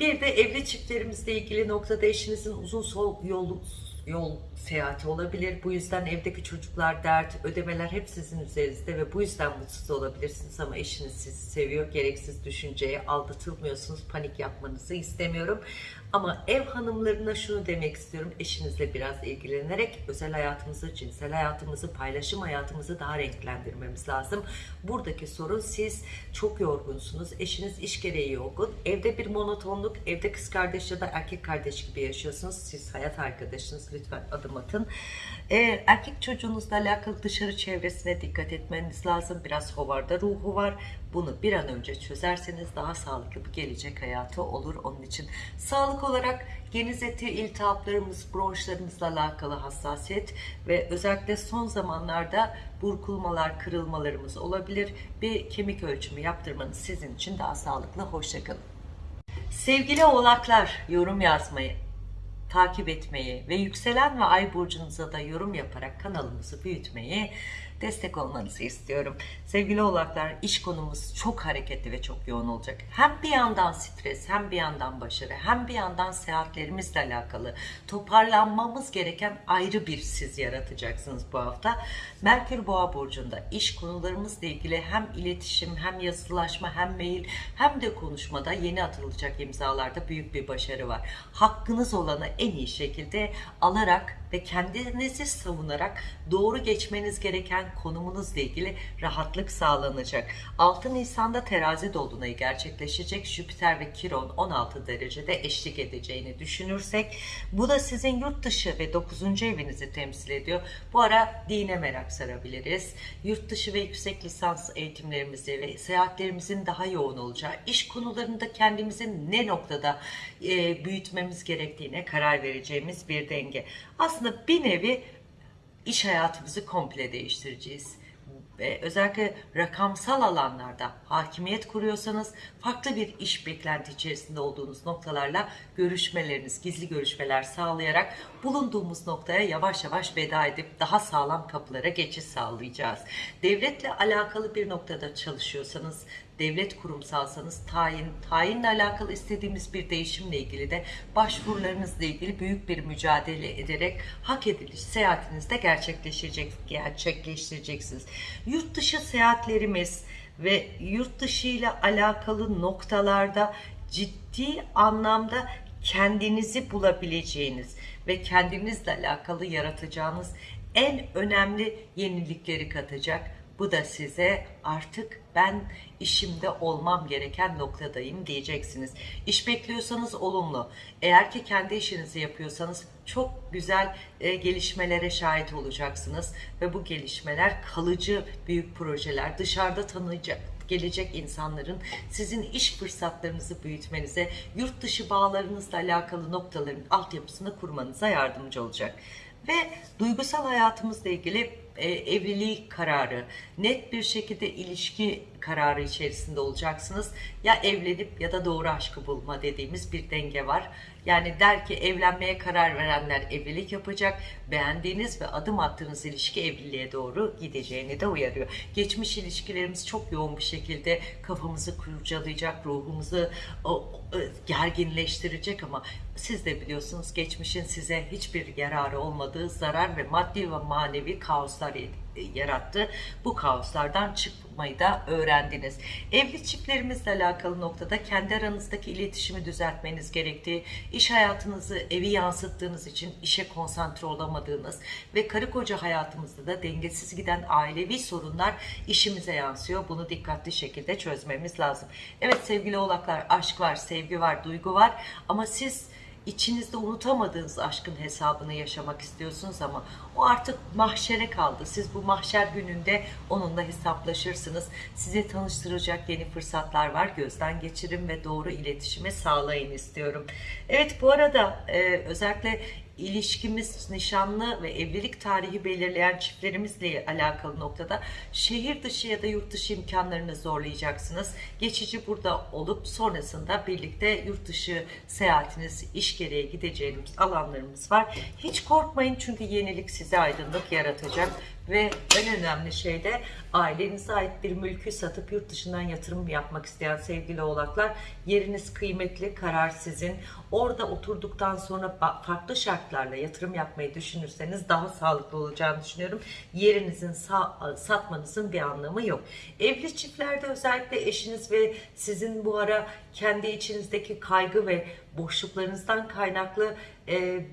Bir de evli çiftlerimizle ilgili noktada eşinizin uzun sol yolu yol seyahati olabilir. Bu yüzden evdeki çocuklar dert, ödemeler hep sizin üzerinizde ve bu yüzden mutsuz olabilirsiniz ama eşiniz sizi seviyor. Gereksiz düşünceye aldatılmıyorsunuz. Panik yapmanızı istemiyorum. Ama ev hanımlarına şunu demek istiyorum. Eşinizle biraz ilgilenerek özel hayatımızı, cinsel hayatımızı, paylaşım hayatımızı daha renklendirmemiz lazım. Buradaki sorun siz çok yorgunsunuz. Eşiniz iş gereği yorgun. Evde bir monotonluk, evde kız kardeş ya da erkek kardeş gibi yaşıyorsunuz. Siz hayat arkadaşınız. Lütfen adım atın. Ee, erkek çocuğunuzla alakalı dışarı çevresine dikkat etmeniz lazım. Biraz hovarda ruhu var. Bunu bir an önce çözerseniz daha sağlıklı bir gelecek hayatı olur onun için. Sağlık olarak geniz eti, iltihaplarımız, bronşlarımızla alakalı hassasiyet ve özellikle son zamanlarda burkulmalar, kırılmalarımız olabilir. Bir kemik ölçümü yaptırmanız sizin için daha sağlıklı. Hoşçakalın. Sevgili oğlaklar yorum yazmayı, takip etmeyi ve yükselen ve ay burcunuza da yorum yaparak kanalımızı büyütmeyi destek olmanızı istiyorum. Sevgili oğlaklar iş konumuz çok hareketli ve çok yoğun olacak. Hem bir yandan stres hem bir yandan başarı hem bir yandan seyahatlerimizle alakalı toparlanmamız gereken ayrı bir siz yaratacaksınız bu hafta. Merkür Boğa burcunda iş konularımızla ilgili hem iletişim hem yazılaşma hem mail hem de konuşmada yeni atılacak imzalarda büyük bir başarı var. Hakkınız olanı en iyi şekilde alarak ve kendinizi savunarak doğru geçmeniz gereken konumunuzla ilgili rahatlık sağlanacak. 6 Nisan'da terazi dolunayı gerçekleşecek. Jüpiter ve Kiron 16 derecede eşlik edeceğini düşünürsek bu da sizin yurt dışı ve 9. evinizi temsil ediyor. Bu ara dine merak sarabiliriz. Yurt dışı ve yüksek lisans eğitimlerimizi ve seyahatlerimizin daha yoğun olacağı, iş konularında kendimizin ne noktada e, büyütmemiz gerektiğine karar vereceğimiz bir denge. Aslında bir nevi iş hayatımızı komple değiştireceğiz. Ve özellikle rakamsal alanlarda hakimiyet kuruyorsanız farklı bir iş beklenti içerisinde olduğunuz noktalarla görüşmeleriniz, gizli görüşmeler sağlayarak bulunduğumuz noktaya yavaş yavaş veda edip daha sağlam kapılara geçiş sağlayacağız. Devletle alakalı bir noktada çalışıyorsanız devlet kurumsalsanız tayin, tayinle alakalı istediğimiz bir değişimle ilgili de başvurularınızla ilgili büyük bir mücadele ederek hak ediliş seyahatinizde gerçekleşecek, gerçekleştireceksiniz. Yurt dışı seyahatlerimiz ve yurt dışı ile alakalı noktalarda ciddi anlamda kendinizi bulabileceğiniz ve kendinizle alakalı yaratacağınız en önemli yenilikleri katacak. Bu da size artık ben işimde olmam gereken noktadayım diyeceksiniz. İş bekliyorsanız olumlu. Eğer ki kendi işinizi yapıyorsanız çok güzel e, gelişmelere şahit olacaksınız ve bu gelişmeler kalıcı büyük projeler dışarıda tanıyacak gelecek insanların sizin iş fırsatlarınızı büyütmenize, yurt dışı bağlarınızla alakalı noktaların altyapısını kurmanıza yardımcı olacak. Ve duygusal hayatımızla ilgili e, evlilik kararı, net bir şekilde ilişki kararı içerisinde olacaksınız. Ya evlenip ya da doğru aşkı bulma dediğimiz bir denge var. Yani der ki evlenmeye karar verenler evlilik yapacak. Beğendiğiniz ve adım attığınız ilişki evliliğe doğru gideceğini de uyarıyor. Geçmiş ilişkilerimiz çok yoğun bir şekilde kafamızı kurcalayacak, ruhumuzu o, gerginleştirecek ama siz de biliyorsunuz geçmişin size hiçbir yararı olmadığı zarar ve maddi ve manevi kaoslar yarattı. Bu kaoslardan çıkmayı da öğrendiniz. Evli çiftlerimizle alakalı noktada kendi aranızdaki iletişimi düzeltmeniz gerektiği, iş hayatınızı evi yansıttığınız için işe konsantre olamadığınız ve karı koca hayatımızda da dengesiz giden ailevi sorunlar işimize yansıyor. Bunu dikkatli şekilde çözmemiz lazım. Evet sevgili oğlaklar aşk var, sevgi var, duygu var ama siz içinizde unutamadığınız aşkın hesabını yaşamak istiyorsunuz ama o artık mahşere kaldı. Siz bu mahşer gününde onunla hesaplaşırsınız. Size tanıştıracak yeni fırsatlar var. Gözden geçirin ve doğru iletişimi sağlayın istiyorum. Evet bu arada e, özellikle ilişkimiz nişanlı ve evlilik tarihi belirleyen çiftlerimizle alakalı noktada şehir dışı ya da yurt dışı imkanlarını zorlayacaksınız. Geçici burada olup sonrasında birlikte yurt dışı seyahatiniz, iş gereği gideceğiniz alanlarımız var. Hiç korkmayın çünkü yenilik size aydınlık yaratacak. Ve en önemli şey de ailenize ait bir mülkü satıp yurt dışından yatırım yapmak isteyen sevgili oğlaklar yeriniz kıymetli, karar sizin. Orada oturduktan sonra farklı şartlarla yatırım yapmayı düşünürseniz daha sağlıklı olacağını düşünüyorum. Yerinizin sa- satmanızın bir anlamı yok. Evli çiftlerde özellikle eşiniz ve sizin bu ara kendi içinizdeki kaygı ve boşluklarınızdan kaynaklı e,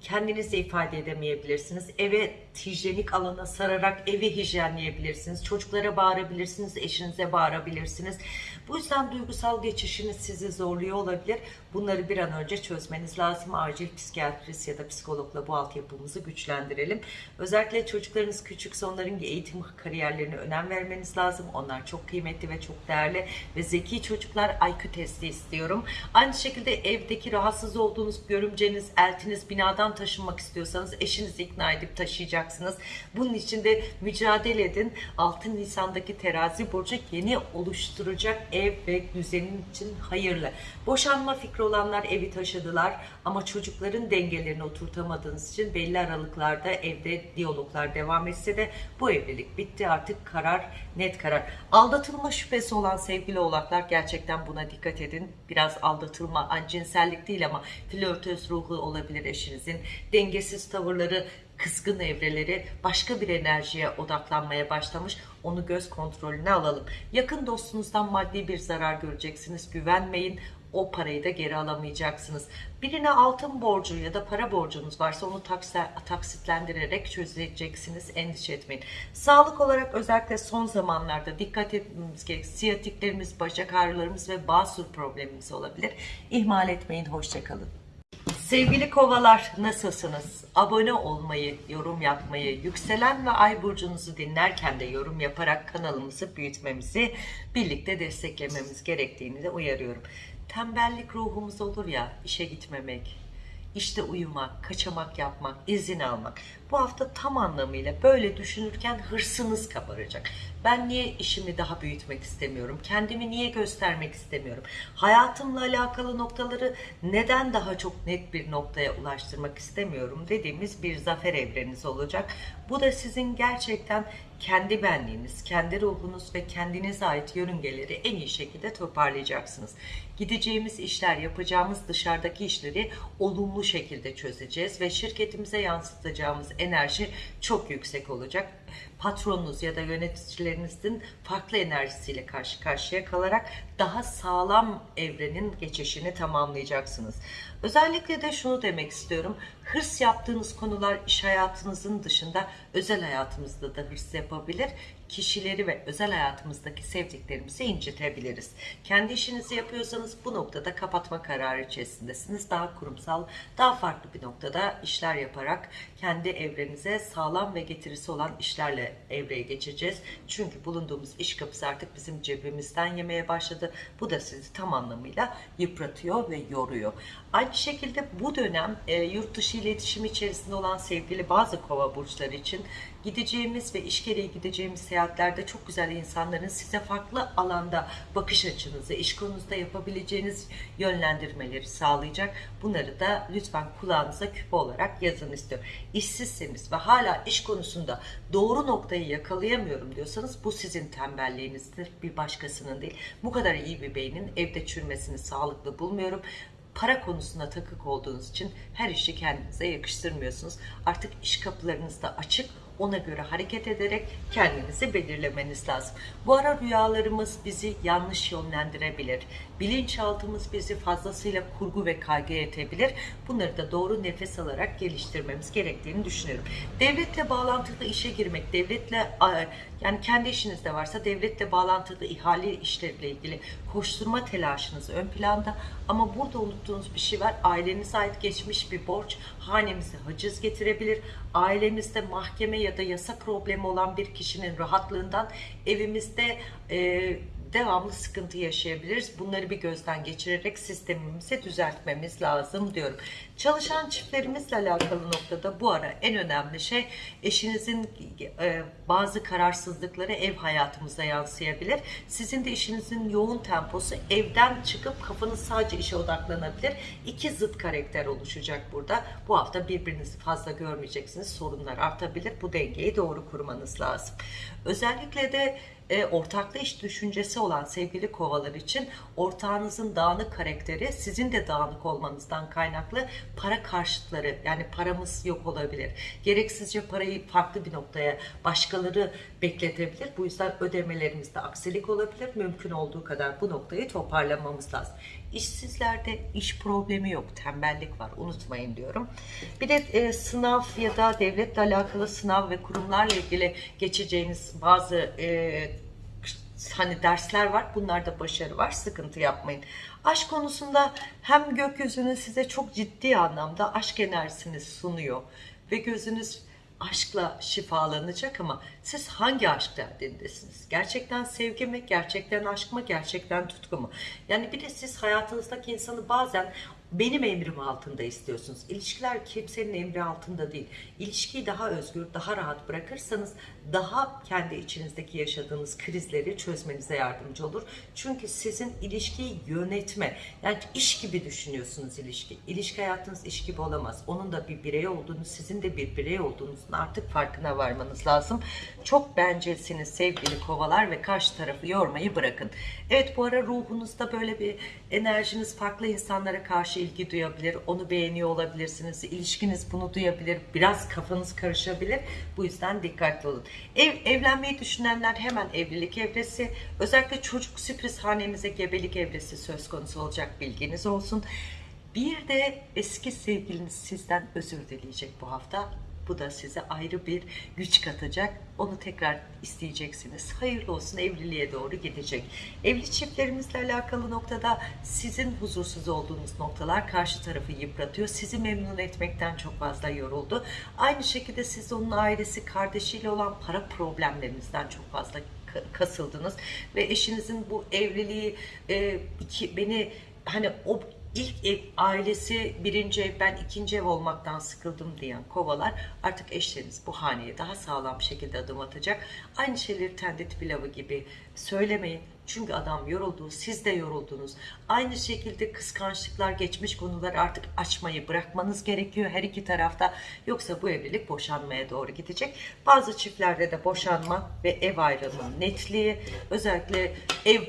kendinizi ifade edemeyebilirsiniz. Eve hijyenik alana sararak evi hijyenleyebilirsiniz. Çocuklara bağırabilirsiniz, eşinize bağırabilirsiniz. Bu yüzden duygusal geçişiniz sizi zorluyor olabilir. Bunları bir an önce çözmeniz lazım. Acil psikiyatrist ya da psikologla bu altyapımızı güçlendirelim. Özellikle çocuklarınız küçükse onların eğitim kariyerlerine önem vermeniz lazım. Onlar çok kıymetli ve çok değerli ve zeki çocuklar IQ testi istiyorum. Aynı şekilde evdeki rahatsız olduğunuz görümceniz, eltiniz binadan taşınmak istiyorsanız eşinizi ikna edip taşıyacaksınız. Bunun için de mücadele edin. 6 Nisan'daki terazi burcu yeni oluşturacak ev ve düzenin için hayırlı. Boşanma fikri olanlar evi taşıdılar ama çocukların dengelerini oturtamadığınız için belli aralıklarda evde diyaloglar devam etse de bu evlilik bitti artık karar net karar. Aldatılma şüphesi olan sevgili oğlaklar gerçekten buna dikkat edin. Biraz aldatılma cinsellik değil ama flörtöz ruhu olabilir eşinizin. Dengesiz tavırları kızgın evreleri başka bir enerjiye odaklanmaya başlamış. Onu göz kontrolüne alalım. Yakın dostunuzdan maddi bir zarar göreceksiniz. Güvenmeyin. O parayı da geri alamayacaksınız. Birine altın borcu ya da para borcunuz varsa onu taksitlendirerek çözeceksiniz. Endişe etmeyin. Sağlık olarak özellikle son zamanlarda dikkat etmemiz gerek. Siyatiklerimiz, bacak ağrılarımız ve basur problemimiz olabilir. İhmal etmeyin. Hoşçakalın. Sevgili kovalar nasılsınız? Abone olmayı, yorum yapmayı, yükselen ve ay burcunuzu dinlerken de yorum yaparak kanalımızı büyütmemizi, birlikte desteklememiz gerektiğini de uyarıyorum. Tembellik ruhumuz olur ya, işe gitmemek, işte uyumak, kaçamak yapmak, izin almak. Bu hafta tam anlamıyla böyle düşünürken hırsınız kabaracak. Ben niye işimi daha büyütmek istemiyorum? Kendimi niye göstermek istemiyorum? Hayatımla alakalı noktaları neden daha çok net bir noktaya ulaştırmak istemiyorum dediğimiz bir zafer evreniz olacak. Bu da sizin gerçekten kendi benliğiniz, kendi ruhunuz ve kendinize ait yörüngeleri en iyi şekilde toparlayacaksınız. Gideceğimiz işler, yapacağımız dışarıdaki işleri olumlu şekilde çözeceğiz ve şirketimize yansıtacağımız enerji çok yüksek olacak. Patronunuz ya da yöneticilerinizin farklı enerjisiyle karşı karşıya kalarak daha sağlam evrenin geçişini tamamlayacaksınız. Özellikle de şunu demek istiyorum. Hırs yaptığınız konular iş hayatınızın dışında özel hayatımızda da hırs yapabilir. Kişileri ve özel hayatımızdaki sevdiklerimizi incitebiliriz. Kendi işinizi yapıyorsanız bu noktada kapatma kararı içerisindesiniz. Daha kurumsal, daha farklı bir noktada işler yaparak kendi evrenize sağlam ve getirisi olan işlerle evreye geçeceğiz. Çünkü bulunduğumuz iş kapısı artık bizim cebimizden yemeye başladı. Bu da sizi tam anlamıyla yıpratıyor ve yoruyor. Aynı şekilde bu dönem e, yurt dışı iletişim içerisinde olan sevgili bazı kova burçları için gideceğimiz ve iş gereği gideceğimiz seyahatlerde çok güzel insanların size farklı alanda bakış açınızı, iş konusunda yapabileceğiniz yönlendirmeleri sağlayacak. Bunları da lütfen kulağınıza küpe olarak yazın istiyorum. İşsizseniz ve hala iş konusunda doğru noktayı yakalayamıyorum diyorsanız bu sizin tembelliğinizdir, bir başkasının değil. Bu kadar iyi bir beynin evde çürümesini sağlıklı bulmuyorum para konusunda takık olduğunuz için her işi kendinize yakıştırmıyorsunuz. Artık iş kapılarınız da açık. Ona göre hareket ederek kendinizi belirlemeniz lazım. Bu ara rüyalarımız bizi yanlış yönlendirebilir. Bilinçaltımız bizi fazlasıyla kurgu ve kaygı etebilir. Bunları da doğru nefes alarak geliştirmemiz gerektiğini düşünüyorum. Devletle bağlantılı işe girmek, devletle yani kendi işinizde varsa devletle bağlantılı ihale işleriyle ilgili koşturma telaşınız ön planda ama burada unuttuğunuz bir şey var. Ailenize ait geçmiş bir borç hanemize haciz getirebilir. Ailemizde mahkeme ya da yasa problemi olan bir kişinin rahatlığından evimizde e, devamlı sıkıntı yaşayabiliriz. Bunları bir gözden geçirerek sistemimizi düzeltmemiz lazım diyorum. Çalışan çiftlerimizle alakalı noktada bu ara en önemli şey eşinizin e, bazı kararsızlıkları ev hayatımıza yansıyabilir. Sizin de işinizin yoğun temposu evden çıkıp kafanız sadece işe odaklanabilir. İki zıt karakter oluşacak burada. Bu hafta birbirinizi fazla görmeyeceksiniz. Sorunlar artabilir. Bu dengeyi doğru kurmanız lazım. Özellikle de e, ortaklı iş düşüncesi olan sevgili kovalar için ortağınızın dağınık karakteri sizin de dağınık olmanızdan kaynaklı para karşıtları yani paramız yok olabilir. Gereksizce parayı farklı bir noktaya başkaları bekletebilir. Bu yüzden ödemelerimizde aksilik olabilir. Mümkün olduğu kadar bu noktayı toparlamamız lazım. İşsizlerde iş problemi yok, tembellik var. Unutmayın diyorum. Bir de e, sınav ya da devletle alakalı sınav ve kurumlarla ilgili geçeceğiniz bazı e, hani dersler var. Bunlarda başarı var. Sıkıntı yapmayın. Aşk konusunda hem gökyüzünün size çok ciddi anlamda aşk enerjisini sunuyor ve gözünüz aşkla şifalanacak ama siz hangi aşk derdindesiniz? Gerçekten sevgi mi? Gerçekten aşk mı? Gerçekten tutku mu? Yani bir de siz hayatınızdaki insanı bazen benim emrim altında istiyorsunuz. İlişkiler kimsenin emri altında değil. İlişkiyi daha özgür, daha rahat bırakırsanız daha kendi içinizdeki yaşadığınız krizleri çözmenize yardımcı olur. Çünkü sizin ilişkiyi yönetme, yani iş gibi düşünüyorsunuz ilişki. İlişki hayatınız iş gibi olamaz. Onun da bir birey olduğunu, sizin de bir birey olduğunuzun artık farkına varmanız lazım. Çok bencilsiniz sevgili kovalar ve karşı tarafı yormayı bırakın. Evet bu ara ruhunuzda böyle bir enerjiniz farklı insanlara karşı ilgi duyabilir. Onu beğeniyor olabilirsiniz. İlişkiniz bunu duyabilir. Biraz kafanız karışabilir. Bu yüzden dikkatli olun. Ev, evlenmeyi düşünenler hemen evlilik evresi. Özellikle çocuk sürpriz hanemize gebelik evresi söz konusu olacak bilginiz olsun. Bir de eski sevgiliniz sizden özür dileyecek bu hafta. Bu da size ayrı bir güç katacak. Onu tekrar isteyeceksiniz. Hayırlı olsun evliliğe doğru gidecek. Evli çiftlerimizle alakalı noktada sizin huzursuz olduğunuz noktalar karşı tarafı yıpratıyor. Sizi memnun etmekten çok fazla yoruldu. Aynı şekilde siz onun ailesi, kardeşiyle olan para problemlerinizden çok fazla kasıldınız. Ve eşinizin bu evliliği e, iki, beni hani o ilk ev ailesi birinci ev ben ikinci ev olmaktan sıkıldım diyen kovalar artık eşleriniz bu haneye daha sağlam bir şekilde adım atacak. Aynı şeyleri tendit pilavı gibi söylemeyin. Çünkü adam yoruldu, siz de yoruldunuz. Aynı şekilde kıskançlıklar, geçmiş konular artık açmayı bırakmanız gerekiyor her iki tarafta. Yoksa bu evlilik boşanmaya doğru gidecek. Bazı çiftlerde de boşanma ve ev ayrılma netliği. Özellikle ev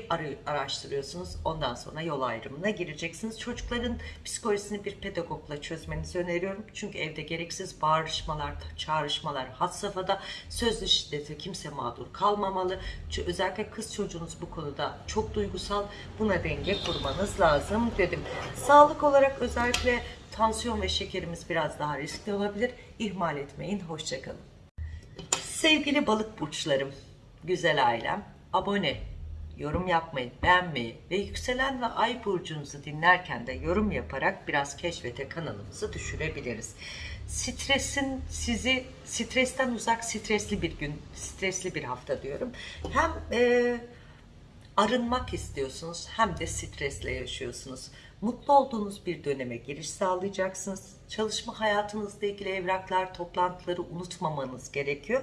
araştırıyorsunuz. Ondan sonra yol ayrımına gireceksiniz. Çocukların psikolojisini bir pedagogla çözmenizi öneriyorum. Çünkü evde gereksiz bağırışmalar, çağrışmalar had safhada. Sözlü şiddete kimse mağdur kalmamalı. Özellikle kız çocuğunuz bu konuda çok duygusal. Buna denge kurmanız lazım dedim. Sağlık olarak özellikle tansiyon ve şekerimiz biraz daha riskli olabilir. İhmal etmeyin. Hoşçakalın. Sevgili balık burçlarım, güzel ailem, abone, yorum yapmayı, beğenmeyi ve yükselen ve ay burcunuzu dinlerken de yorum yaparak biraz keşfete kanalımızı düşürebiliriz. Stresin sizi stresten uzak stresli bir gün, stresli bir hafta diyorum. Hem e, arınmak istiyorsunuz hem de stresle yaşıyorsunuz. Mutlu olduğunuz bir döneme giriş sağlayacaksınız. Çalışma hayatınızla ilgili evraklar, toplantıları unutmamanız gerekiyor.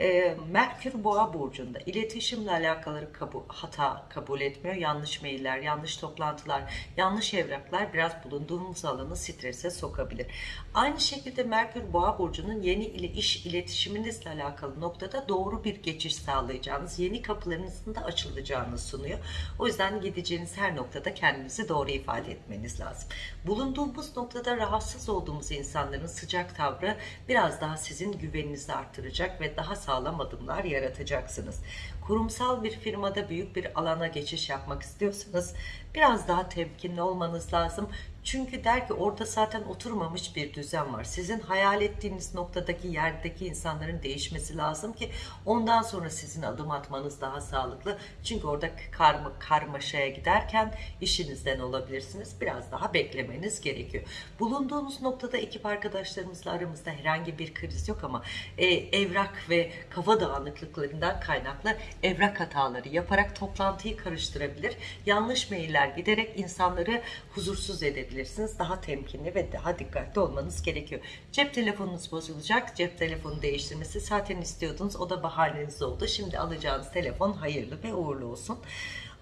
E, Merkür Boğa burcunda iletişimle alakalı kabul, hata kabul etmiyor. Yanlış mailler, yanlış toplantılar, yanlış evraklar biraz bulunduğumuz alanı strese sokabilir. Aynı şekilde Merkür Boğa burcunun yeni iş iletişiminizle alakalı noktada doğru bir geçiş sağlayacağınız, yeni kapılarınızın da açılacağını sunuyor. O yüzden gideceğiniz her noktada kendinizi doğru ifade etmeniz lazım. Bulunduğumuz noktada rahatsız olduğumuz insanların sıcak tavrı biraz daha sizin güveninizi artıracak ve daha sağlam adımlar yaratacaksınız. Kurumsal bir firmada büyük bir alana geçiş yapmak istiyorsanız biraz daha temkinli olmanız lazım. Çünkü der ki orada zaten oturmamış bir düzen var. Sizin hayal ettiğiniz noktadaki yerdeki insanların değişmesi lazım ki ondan sonra sizin adım atmanız daha sağlıklı. Çünkü orada karma, karmaşaya giderken işinizden olabilirsiniz. Biraz daha beklemeniz gerekiyor. Bulunduğunuz noktada ekip arkadaşlarımızla aramızda herhangi bir kriz yok ama e, evrak ve kafa dağınıklıklarından kaynaklı evrak hataları yaparak toplantıyı karıştırabilir. Yanlış mailler giderek insanları huzursuz edebilirsiniz. Daha temkinli ve daha dikkatli olmanız gerekiyor. Cep telefonunuz bozulacak. Cep telefonu değiştirmesi zaten istiyordunuz. O da bahaneniz oldu. Şimdi alacağınız telefon hayırlı ve uğurlu olsun.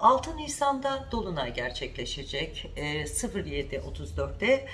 6 Nisan'da Dolunay gerçekleşecek. E, 07.34'te e,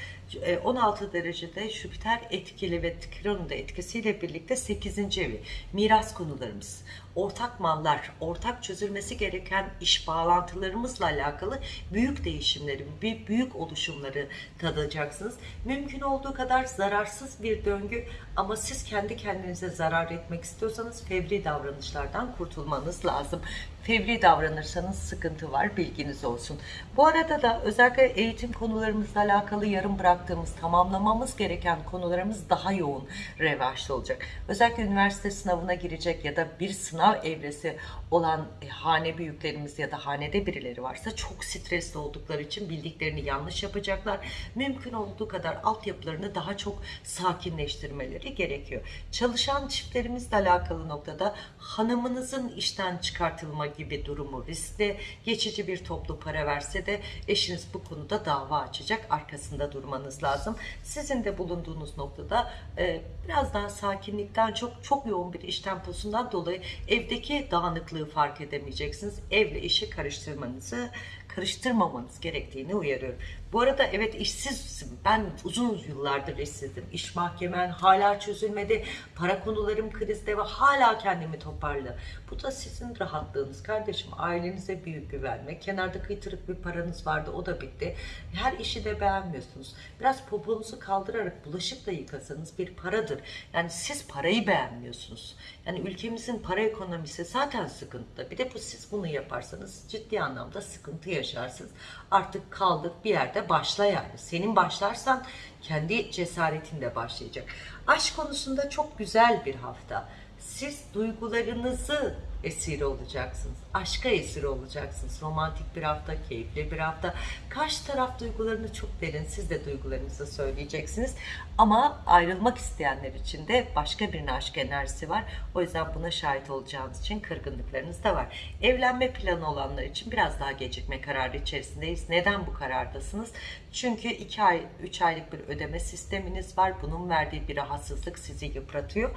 16 derecede Jüpiter etkili ve Kiron'un da etkisiyle birlikte 8. evi. Miras konularımız, ortak mallar, ortak çözülmesi gereken iş bağlantılarımızla alakalı büyük değişimleri, büyük oluşumları tadacaksınız. Mümkün olduğu kadar zararsız bir döngü ama siz kendi kendinize zarar etmek istiyorsanız fevri davranışlardan kurtulmanız lazım. Fevri davranırsanız sıkıntı var bilginiz olsun. Bu arada da özellikle eğitim konularımızla alakalı yarım bıraktığımız, tamamlamamız gereken konularımız daha yoğun revaçta olacak. Özellikle üniversite sınavına girecek ya da bir sınav evresi olan e, hane büyüklerimiz ya da hanede birileri varsa çok stresli oldukları için bildiklerini yanlış yapacaklar. Mümkün olduğu kadar altyapılarını daha çok sakinleştirmeleri gerekiyor. Çalışan çiftlerimizle alakalı noktada hanımınızın işten çıkartılma gibi durumu riskli. Geçici bir toplu para verse de eşiniz bu konuda dava açacak. Arkasında durmanız lazım. Sizin de bulunduğunuz noktada e, biraz daha sakinlikten çok çok yoğun bir iş temposundan dolayı evdeki dağınıklığı fark edemeyeceksiniz. Evle işi karıştırmanızı karıştırmamanız gerektiğini uyarıyorum. Bu arada evet işsizim. Ben uzun yıllardır işsizim. İş mahkemen hala çözülmedi. Para konularım krizde ve hala kendimi toparlı. Bu da sizin rahatlığınız kardeşim. Ailenize büyük güvenme. Kenarda kıytırık bir paranız vardı o da bitti. Her işi de beğenmiyorsunuz. Biraz poponuzu kaldırarak bulaşık da yıkasanız bir paradır. Yani siz parayı beğenmiyorsunuz. Yani ülkemizin para ekonomisi zaten sıkıntıda. Bir de bu siz bunu yaparsanız ciddi anlamda sıkıntı yaşarsınız. Artık kaldık bir yerde başla yani. Senin başlarsan kendi cesaretin de başlayacak. Aşk konusunda çok güzel bir hafta. Siz duygularınızı esir olacaksınız. Aşka esir olacaksınız. Romantik bir hafta, keyifli bir hafta. Karşı taraf duygularını çok derin. Siz de duygularınızı söyleyeceksiniz. Ama ayrılmak isteyenler için de başka bir aşk enerjisi var. O yüzden buna şahit olacağınız için kırgınlıklarınız da var. Evlenme planı olanlar için biraz daha gecikme kararı içerisindeyiz. Neden bu karardasınız? Çünkü 2 ay, 3 aylık bir ödeme sisteminiz var. Bunun verdiği bir rahatsızlık sizi yıpratıyor.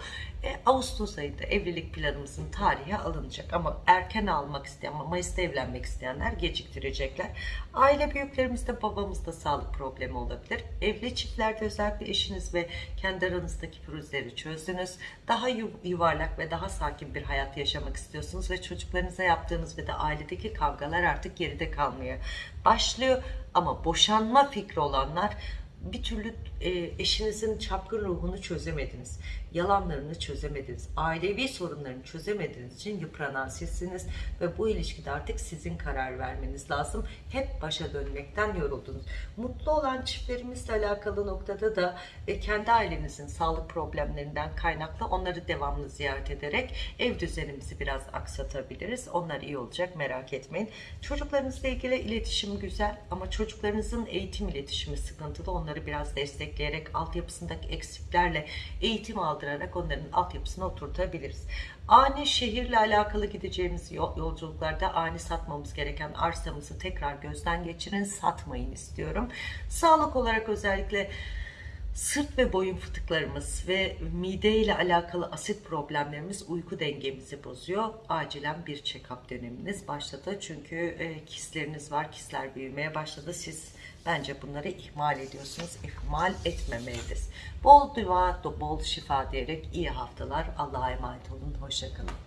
E, Ağustos ayında evlilik planımızın tarihi alınacak. Ama erken almak isteyen, Mayıs'ta evlenmek isteyenler geciktirecekler. Aile büyüklerimizde, babamızda sağlık problemi olabilir. Evli çiftlerde özellikle eşiniz ve kendi aranızdaki pürüzleri çözdünüz. Daha yu- yuvarlak ve daha sakin bir hayat yaşamak istiyorsunuz ve çocuklarınıza yaptığınız ve de ailedeki kavgalar artık geride kalmaya başlıyor. Ama boşanma fikri olanlar bir türlü e, eşinizin çapkın ruhunu çözemediniz. Yalanlarını çözemediniz. Ailevi sorunlarını çözemediğiniz için yıpranan sizsiniz. Ve bu ilişkide artık sizin karar vermeniz lazım. Hep başa dönmekten yoruldunuz. Mutlu olan çiftlerimizle alakalı noktada da e, kendi ailenizin sağlık problemlerinden kaynaklı onları devamlı ziyaret ederek ev düzenimizi biraz aksatabiliriz. Onlar iyi olacak merak etmeyin. Çocuklarınızla ilgili iletişim güzel ama çocuklarınızın eğitim iletişimi sıkıntılı. Onları biraz destekleyerek altyapısındaki eksiklerle eğitim aldırarak onların altyapısına oturtabiliriz. Ani şehirle alakalı gideceğimiz yol- yolculuklarda ani satmamız gereken arsamızı tekrar gözden geçirin. Satmayın istiyorum. Sağlık olarak özellikle Sırt ve boyun fıtıklarımız ve mide ile alakalı asit problemlerimiz uyku dengemizi bozuyor. Acilen bir check-up döneminiz başladı. Çünkü e, kistleriniz var, kistler büyümeye başladı. Siz bence bunları ihmal ediyorsunuz. İhmal etmemeliyiz. Bol dua, bol şifa diyerek iyi haftalar. Allah'a emanet olun. Hoşçakalın.